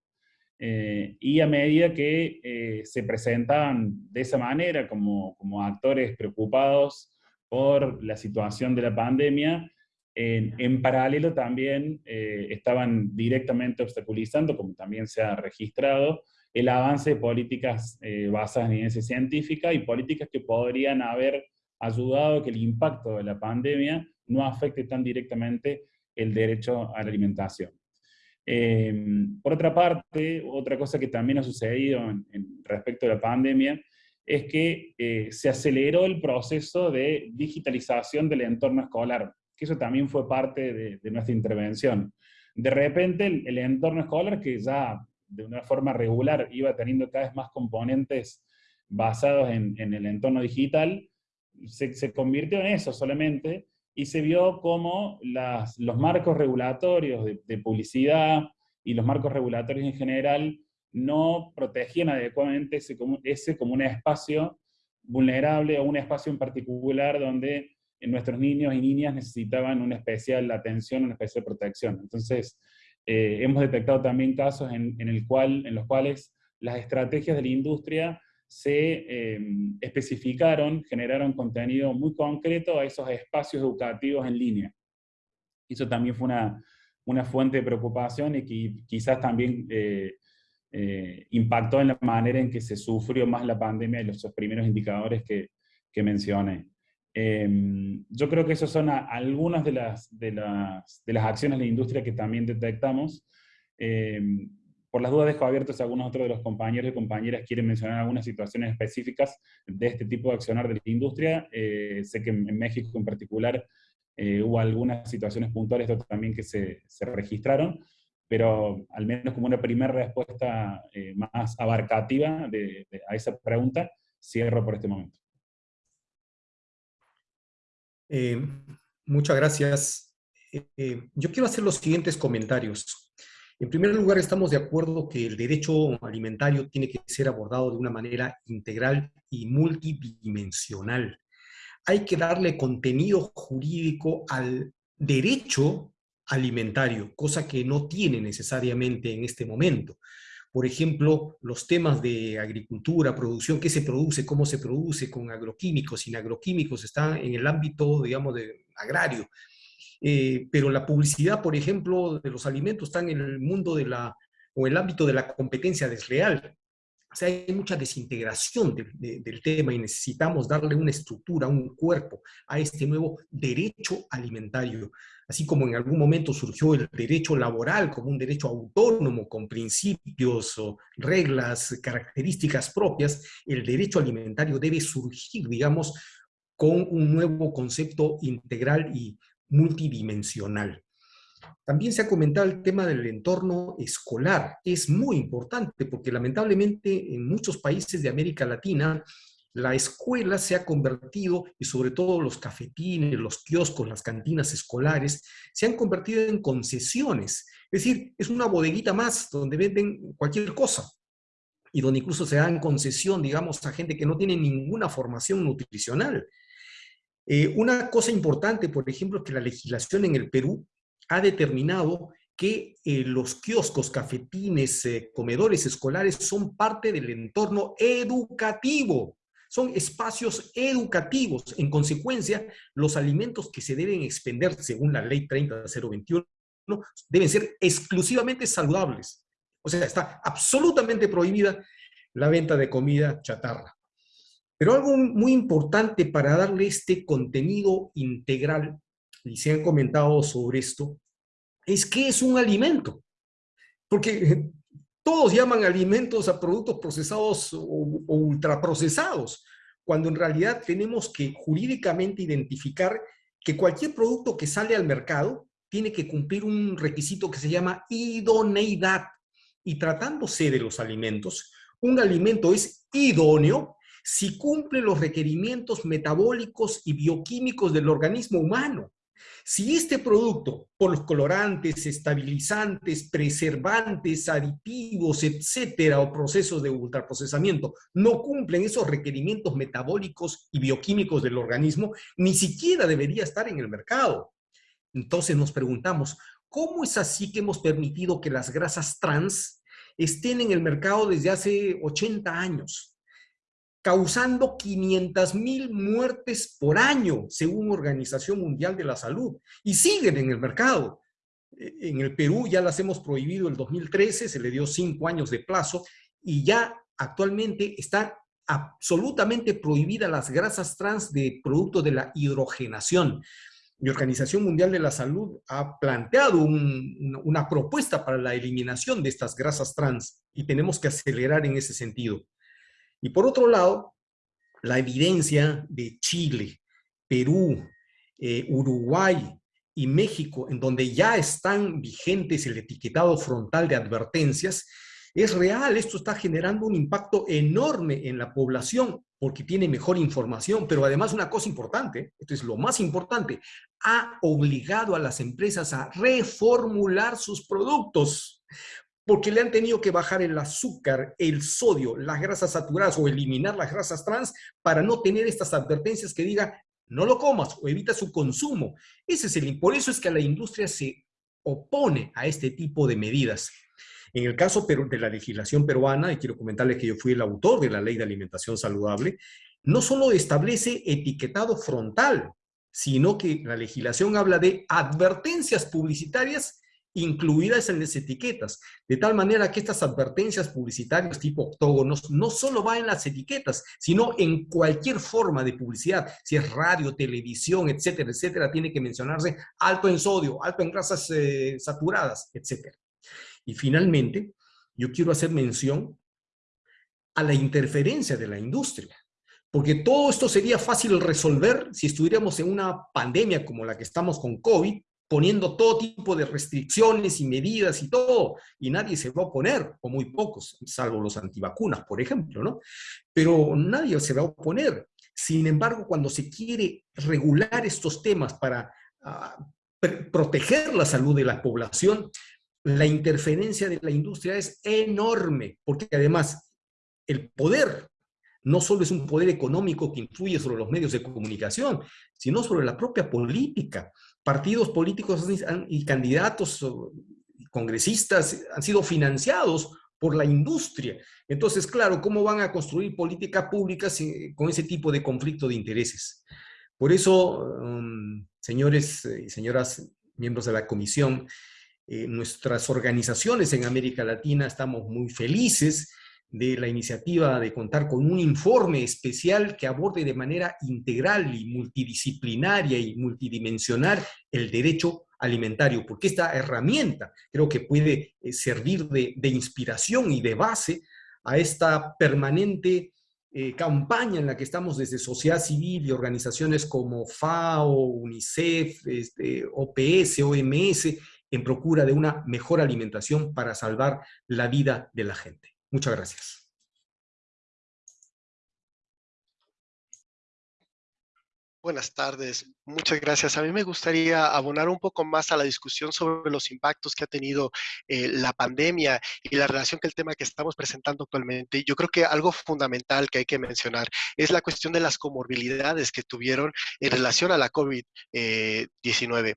eh, y a medida que se presentaban de esa manera como, como, actores preocupados por la situación de la pandemia, en paralelo también estaban directamente obstaculizando, como también se ha registrado, el avance de políticas eh, basadas en evidencia científica y políticas que podrían haber ayudado a que el impacto de la pandemia no afecte tan directamente el derecho a la alimentación. Em, por otra parte, otra cosa que también ha sucedido en, respecto a la pandemia es que eh, se aceleró el proceso de digitalización del entorno escolar, que eso también fue parte de, nuestra intervención. De repente el entorno escolar, que ya de una forma regular iba teniendo cada vez más componentes basados en, el entorno digital, se, convirtió en eso solamente, y se vio como los marcos regulatorios de, publicidad y los marcos regulatorios en general no protegían adecuadamente ese como, ese como un espacio vulnerable o un espacio en particular donde nuestros niños y niñas necesitaban una especial atención, una especial protección. Entonces, eh, hemos detectado también casos en, los cuales las estrategias de la industria se eh, especificaron, generaron contenido muy concreto a esos espacios educativos en línea. Eso también fue una, fuente de preocupación y quizás también eh, impactó en la manera en que se sufrió más la pandemia y los primeros indicadores que, que mencioné. Em, yo creo que esas son algunas de las, de, las, de las, acciones de la industria que también detectamos. Em, por las dudas dejo abiertos a algunos otros de los compañeros y compañeras quieren mencionar algunas situaciones específicas de este tipo de accionar de la industria. Eh, sé que en, México en particular eh, hubo algunas situaciones puntuales también que se, se, registraron, pero al menos como una primera respuesta eh, más abarcativa de, a esa pregunta, cierro por este momento. Eh, muchas gracias. Eh, yo quiero hacer los siguientes comentarios. En primer lugar, estamos de acuerdo que el derecho alimentario tiene que ser abordado de una manera integral y multidimensional. Hay que darle contenido jurídico al derecho alimentario, cosa que no tiene necesariamente en este momento por ejemplo, los temas de agricultura, producción, qué se produce, cómo se produce, con agroquímicos, sin agroquímicos, están en el ámbito, digamos, de agrario. Eh, pero la publicidad, por ejemplo, de los alimentos está en el mundo de la, o el ámbito de la competencia desleal. Sea, hay mucha desintegración del tema y necesitamos darle una estructura, un cuerpo a este nuevo derecho alimentario así como en algún momento surgió el derecho laboral como un derecho autónomo con principios o reglas, características propias, el derecho alimentario debe surgir, digamos, con un nuevo concepto integral y multidimensional. También se ha comentado el tema del entorno escolar. Es muy importante porque lamentablemente en muchos países de América Latina la escuela se ha convertido, y sobre todo los cafetines, los kioscos, las cantinas escolares, se han convertido en concesiones. Es decir, es una bodeguita más donde venden cualquier cosa y donde incluso se dan concesión, digamos, a gente que no tiene ninguna formación nutricional. Eh, una cosa importante, por ejemplo, es que la legislación en el Perú ha determinado que eh, los kioscos, cafetines, eh, comedores escolares son parte del entorno educativo. Son espacios educativos. En consecuencia, los alimentos que se deben expender según la ley 30021 deben ser exclusivamente saludables. O sea, está absolutamente prohibida la venta de comida chatarra. Pero algo muy importante para darle este contenido integral, y se han comentado sobre esto, es qué es un alimento. Porque todos llaman alimentos a productos procesados o, o ultraprocesados, cuando en realidad tenemos que jurídicamente identificar que cualquier producto que sale al mercado tiene que cumplir un requisito que se llama idoneidad. Y tratándose de los alimentos, un alimento es idóneo si cumple los requerimientos metabólicos y bioquímicos del organismo humano. Si este producto, por los colorantes, estabilizantes, preservantes, aditivos, etcétera, o procesos de ultraprocesamiento, no cumplen esos requerimientos metabólicos y bioquímicos del organismo, ni siquiera debería estar en el mercado. Entonces nos preguntamos, ¿cómo es así que hemos permitido que las grasas trans estén en el mercado desde hace 80 años? Causando 500 mil muertes por año, según Organización Mundial de la Salud, y siguen en el mercado. E, en el Perú ya las hemos prohibido el 2013, se le dio cinco años de plazo, y ya actualmente están absolutamente prohibidas las grasas trans de producto de la hidrogenación. La Organización Mundial de la Salud ha planteado una propuesta para la eliminación de estas grasas trans y tenemos que acelerar en ese sentido. Y por otro lado, la evidencia de Chile, Perú, eh, Uruguay y México, en donde ya están vigentes el etiquetado frontal de advertencias, es real, esto está generando un impacto enorme en la población porque tiene mejor información, pero además una cosa importante, esto es lo más importante, ha obligado a las empresas a reformular sus productos porque le han tenido que bajar el azúcar, el sodio, las grasas saturadas o eliminar las grasas trans para no tener estas advertencias que diga no lo comas o evita su consumo. Ese es el, por eso es que la industria se opone a este tipo de medidas. En el caso de la legislación peruana, y quiero comentarles que yo fui el autor de la Ley de Alimentación Saludable, no solo establece etiquetado frontal, sino que la legislación habla de advertencias publicitarias incluidas en las etiquetas, de tal manera que estas advertencias publicitarias tipo octógonos no solo van en las etiquetas, sino en cualquier forma de publicidad, si es radio, televisión, etcétera, etcétera, tiene que mencionarse alto en sodio, alto en grasas eh, saturadas, etcétera. Y finalmente, yo quiero hacer mención a la interferencia de la industria. Porque todo esto sería fácil resolver si estuviéramos en una pandemia como la que estamos con COVID, poniendo todo tipo de restricciones y medidas y todo, y nadie se va a oponer, o muy pocos, salvo los antivacunas, por ejemplo, ¿no? Pero nadie se va a oponer. Sin embargo, cuando se quiere regular estos temas para ah, proteger la salud de la población, la interferencia de la industria es enorme, porque además el poder no solo es un poder económico que influye sobre los medios de comunicación, sino sobre la propia política partidos políticos y candidatos congresistas han sido financiados por la industria. Entonces, claro, ¿cómo van a construir políticas públicas con ese tipo de conflicto de intereses? Por eso, um, señores y señoras miembros de la comisión, eh, nuestras organizaciones en América Latina estamos muy felices de la iniciativa de contar con un informe especial que aborde de manera integral y multidisciplinaria y multidimensional el derecho alimentario, porque esta herramienta creo que puede eh, servir de, inspiración y de base a esta permanente eh, campaña en la que estamos desde sociedad civil y organizaciones como FAO, UNICEF, este, OPS, OMS, en procura de una mejor alimentación para salvar la vida de la gente. Muchas gracias. Buenas tardes, muchas gracias. A mí me gustaría abonar un poco más a la discusión sobre los impactos que ha tenido eh, la pandemia y la relación que el tema que estamos presentando actualmente. Yo creo que algo fundamental que hay que mencionar es la cuestión de las comorbilidades que tuvieron en relación a la COVID-19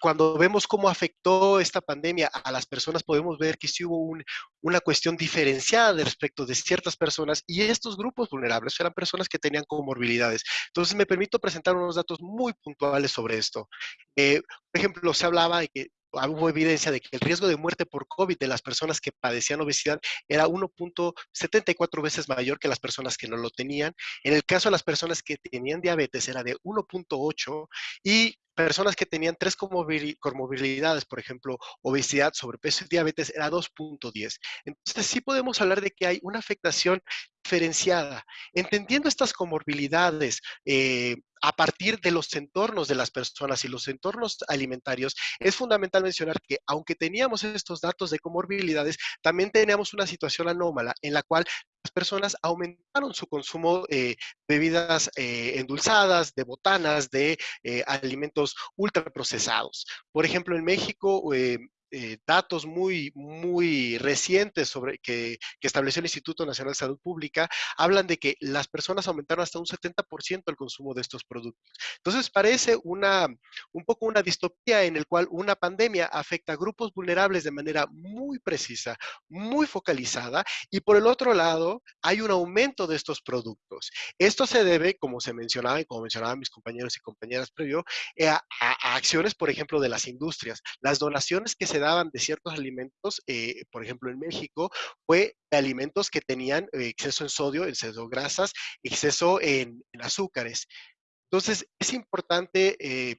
cuando vemos cómo afectó esta pandemia a las personas, podemos ver que sí hubo una cuestión diferenciada respecto de ciertas personas y estos grupos vulnerables eran personas que tenían comorbilidades. Entonces, me permito presentar unos datos muy puntuales sobre esto. Eh, por ejemplo, se hablaba de que hubo evidencia de que el riesgo de muerte por COVID de las personas que padecían obesidad era 1.74 veces mayor que las personas que no lo tenían. En el caso de las personas que tenían diabetes era de 1.8 y personas que tenían tres comorbilidades, por ejemplo, obesidad, sobrepeso y diabetes, era 2.10. Entonces sí podemos hablar de que hay una afectación diferenciada. Entendiendo estas comorbilidades eh, a partir de los entornos de las personas y los entornos alimentarios, es fundamental mencionar que aunque teníamos estos datos de comorbilidades, también teníamos una situación anómala en la cual personas aumentaron su consumo de bebidas eh, endulzadas, de botanas, de eh, alimentos ultraprocesados. Por ejemplo, en México, eh, datos muy, muy recientes sobre que, estableció el Instituto Nacional de Salud Pública, hablan de que las personas aumentaron hasta un 70% el consumo de estos productos. Entonces, parece una, un poco una distopía en el cual una pandemia afecta a grupos vulnerables de manera muy precisa, muy focalizada, y por el otro lado, hay un aumento de estos productos. Esto se debe, como se mencionaba y como mencionaban mis compañeros y compañeras previo, eh, a, a acciones, por ejemplo, de las industrias. Las donaciones que se daban de ciertos alimentos, eh, por ejemplo en México, fue alimentos que tenían eh, exceso en sodio, exceso en grasas, exceso en, azúcares. Entonces, es importante eh,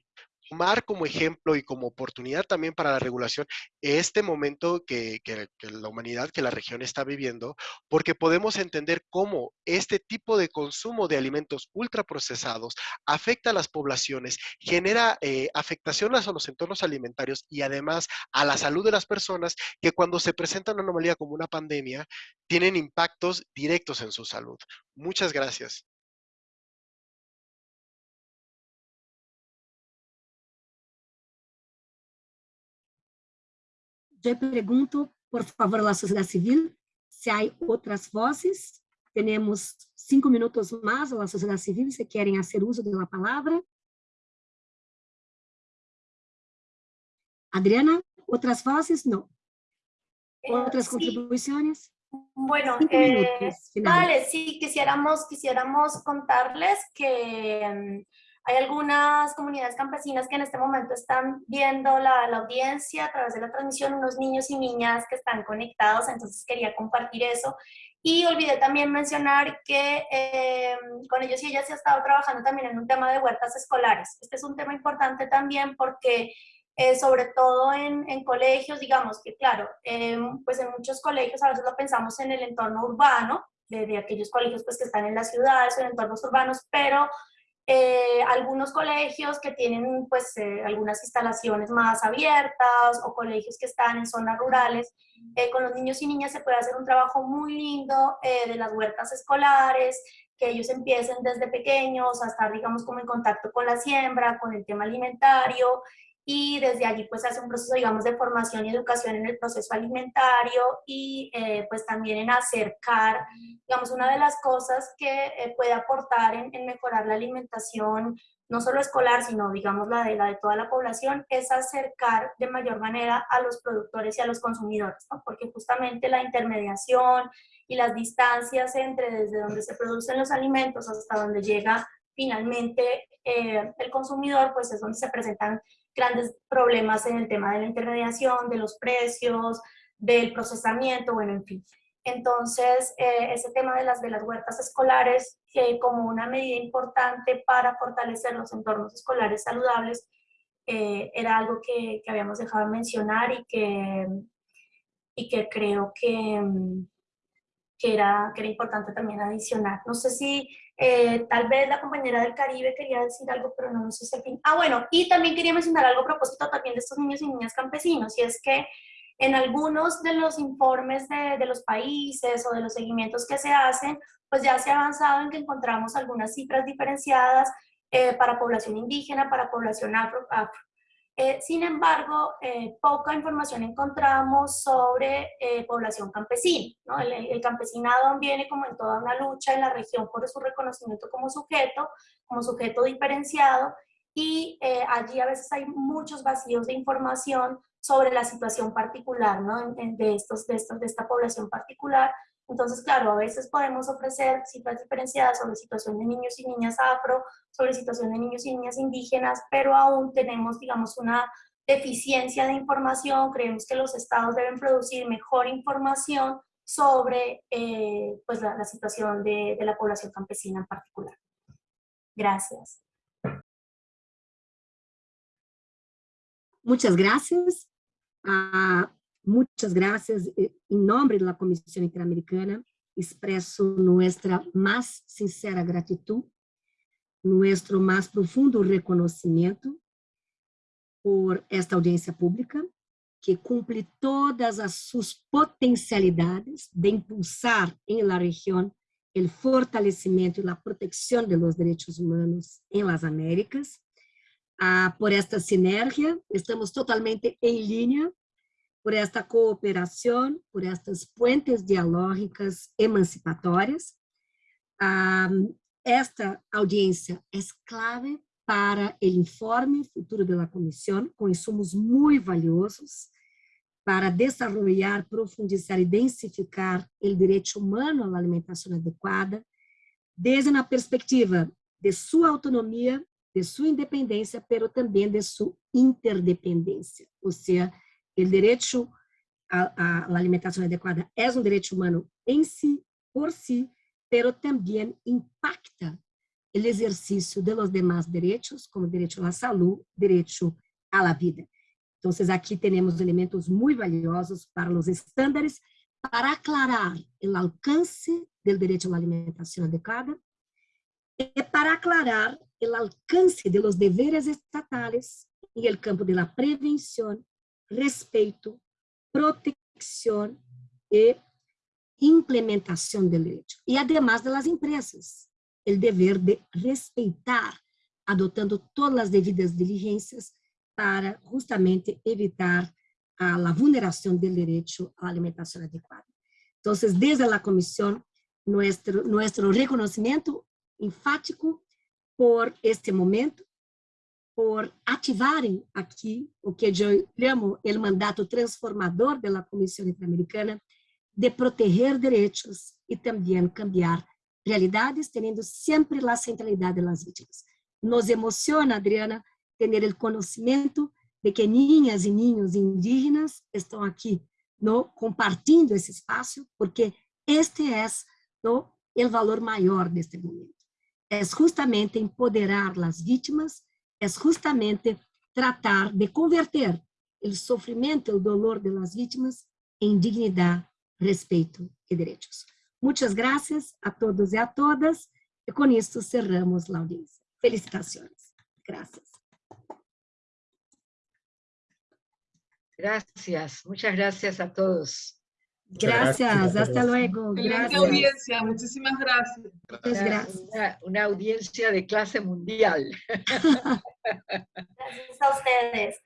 tomar como ejemplo y como oportunidad también para la regulación este momento que, la humanidad, que la región está viviendo, porque podemos entender cómo este tipo de consumo de alimentos ultraprocesados afecta a las poblaciones, genera eh, afectaciones a los entornos alimentarios y además a la salud de las personas que cuando se presenta una anomalía como una pandemia, tienen impactos directos en su salud. Muchas gracias. Eu pergunto, por favor, à sociedade civil, se há outras vozes. Temos cinco minutos mais à sociedade civil, se querem fazer uso da palavra. Adriana, outras vozes? Não. Eh, ¿Otras sí. contribuciones? Bueno, eh, vale, sí, quisiéramos, quisiéramos contarles que mm, Hay algunas comunidades campesinas que en este momento están viendo la, la, audiencia a través de la transmisión, unos niños y niñas que están conectados, entonces quería compartir eso. Y olvidé también mencionar que eh, con ellos y ellas se ha estado trabajando también en un tema de huertas escolares. Este es un tema importante también porque eh, sobre todo en, en, colegios, digamos que claro, eh, pues en muchos colegios a veces lo pensamos en el entorno urbano, de, de aquellos colegios pues que están en las ciudades o en entornos urbanos, pero eh, algunos colegios que tienen pues eh, algunas instalaciones más abiertas o colegios que están en zonas rurales, eh, con los niños y niñas se puede hacer un trabajo muy lindo de las huertas escolares, que ellos empiecen desde pequeños a estar digamos como en contacto con la siembra, con el tema alimentario y desde allí pues hace un proceso, digamos, de formación y educación en el proceso alimentario y eh, pues también en acercar, digamos, una de las cosas que eh, puede aportar en, en, mejorar la alimentación, no solo escolar, sino digamos la de, la de toda la población, es acercar de mayor manera a los productores y a los consumidores, ¿no? porque justamente la intermediación y las distancias entre desde donde se producen los alimentos hasta donde llega finalmente eh, el consumidor, pues es donde se presentan grandes problemas en el tema de la intermediación, de los precios, del procesamiento, bueno, en fin. Entonces, eh, ese tema de las, de las huertas escolares eh, como una medida importante para fortalecer los entornos escolares saludables eh, era algo que, que, habíamos dejado de mencionar y que, y que creo que, que, era, que era importante también adicionar. No sé si eh, tal vez la compañera del Caribe quería decir algo, pero no, no sé si fin. Ah, bueno, y también quería mencionar algo a propósito también de estos niños y niñas campesinos, y es que en algunos de los informes de, de los países o de los seguimientos que se hacen, pues ya se ha avanzado en que encontramos algunas cifras diferenciadas eh, para población indígena, para población afro. Eh, sin embargo, eh, poca información encontramos sobre población campesina. ¿no? El, el, campesinado viene como en toda una lucha en la región por su reconocimiento como sujeto, como sujeto diferenciado, y allí a veces hay muchos vacíos de información sobre la situación particular ¿no? de, estos, de, estos, de esta población particular, entonces, claro, a veces podemos ofrecer cifras diferenciadas sobre situación de niños y niñas afro, sobre situación de niños y niñas indígenas, pero aún tenemos, digamos, una deficiencia de información. Creemos que los estados deben producir mejor información sobre eh, pues la, situación de, la población campesina en particular. Gracias. Muchas gracias. Uh, Muchas gracias. En nombre de la Comisión Interamericana, expreso nuestra más sincera gratitud, nuestro más profundo reconocimiento por esta audiencia pública, que cumple todas as suas potencialidades de impulsar em la região o fortalecimento e a proteção de los derechos humanos em las Américas. Ah, por esta sinergia, estamos totalmente em linha por esta cooperação, por estas puentes dialógicas emancipatórias. esta audiência é clave para o informe futuro da comissão, com insumos muito valiosos para desenvolver, profundizar e densificar o direito humano à alimentação adequada, desde a perspectiva de sua autonomia, de sua independência, mas também de sua interdependência, ou seja, o direito à, alimentação adequada é um direito humano em si, por si, pero também impacta o exercício de los demás direitos, como direito à saúde, direito à vida. Então, aqui temos elementos muito valiosos para os estándares para aclarar o alcance do direito à alimentação adequada e para aclarar o alcance de los deveres estatais em el campo de la prevenção respeito, proteção e implementação do direito. E, además das empresas, o dever de respeitar, adotando todas as devidas diligências para justamente evitar a, vulneração do direito à alimentação adequada. Então, desde a comissão, nosso reconhecimento enfático por este momento por ativarem aqui o que eu chamo o mandato transformador da Comissão Interamericana de proteger direitos e também cambiar realidades, tendo sempre a centralidade das vítimas. Nos emociona, Adriana, ter o conhecimento de que ninhas e ninhos indígenas estão aqui no compartilhando esse espaço, porque este é o valor maior deste momento. É justamente empoderar as vítimas é justamente tratar de converter o sofrimento, o dolor das vítimas em dignidade, respeito e direitos. Muitas graças a todos e a todas, e com isso cerramos a audiência. Felicitações. Graças. Gracias, muchas gracias a todos. Gracias, hasta luego. Gracias. audiencia, muchísimas gracias. gracias. Una, una, audiencia de clase mundial. gracias a ustedes.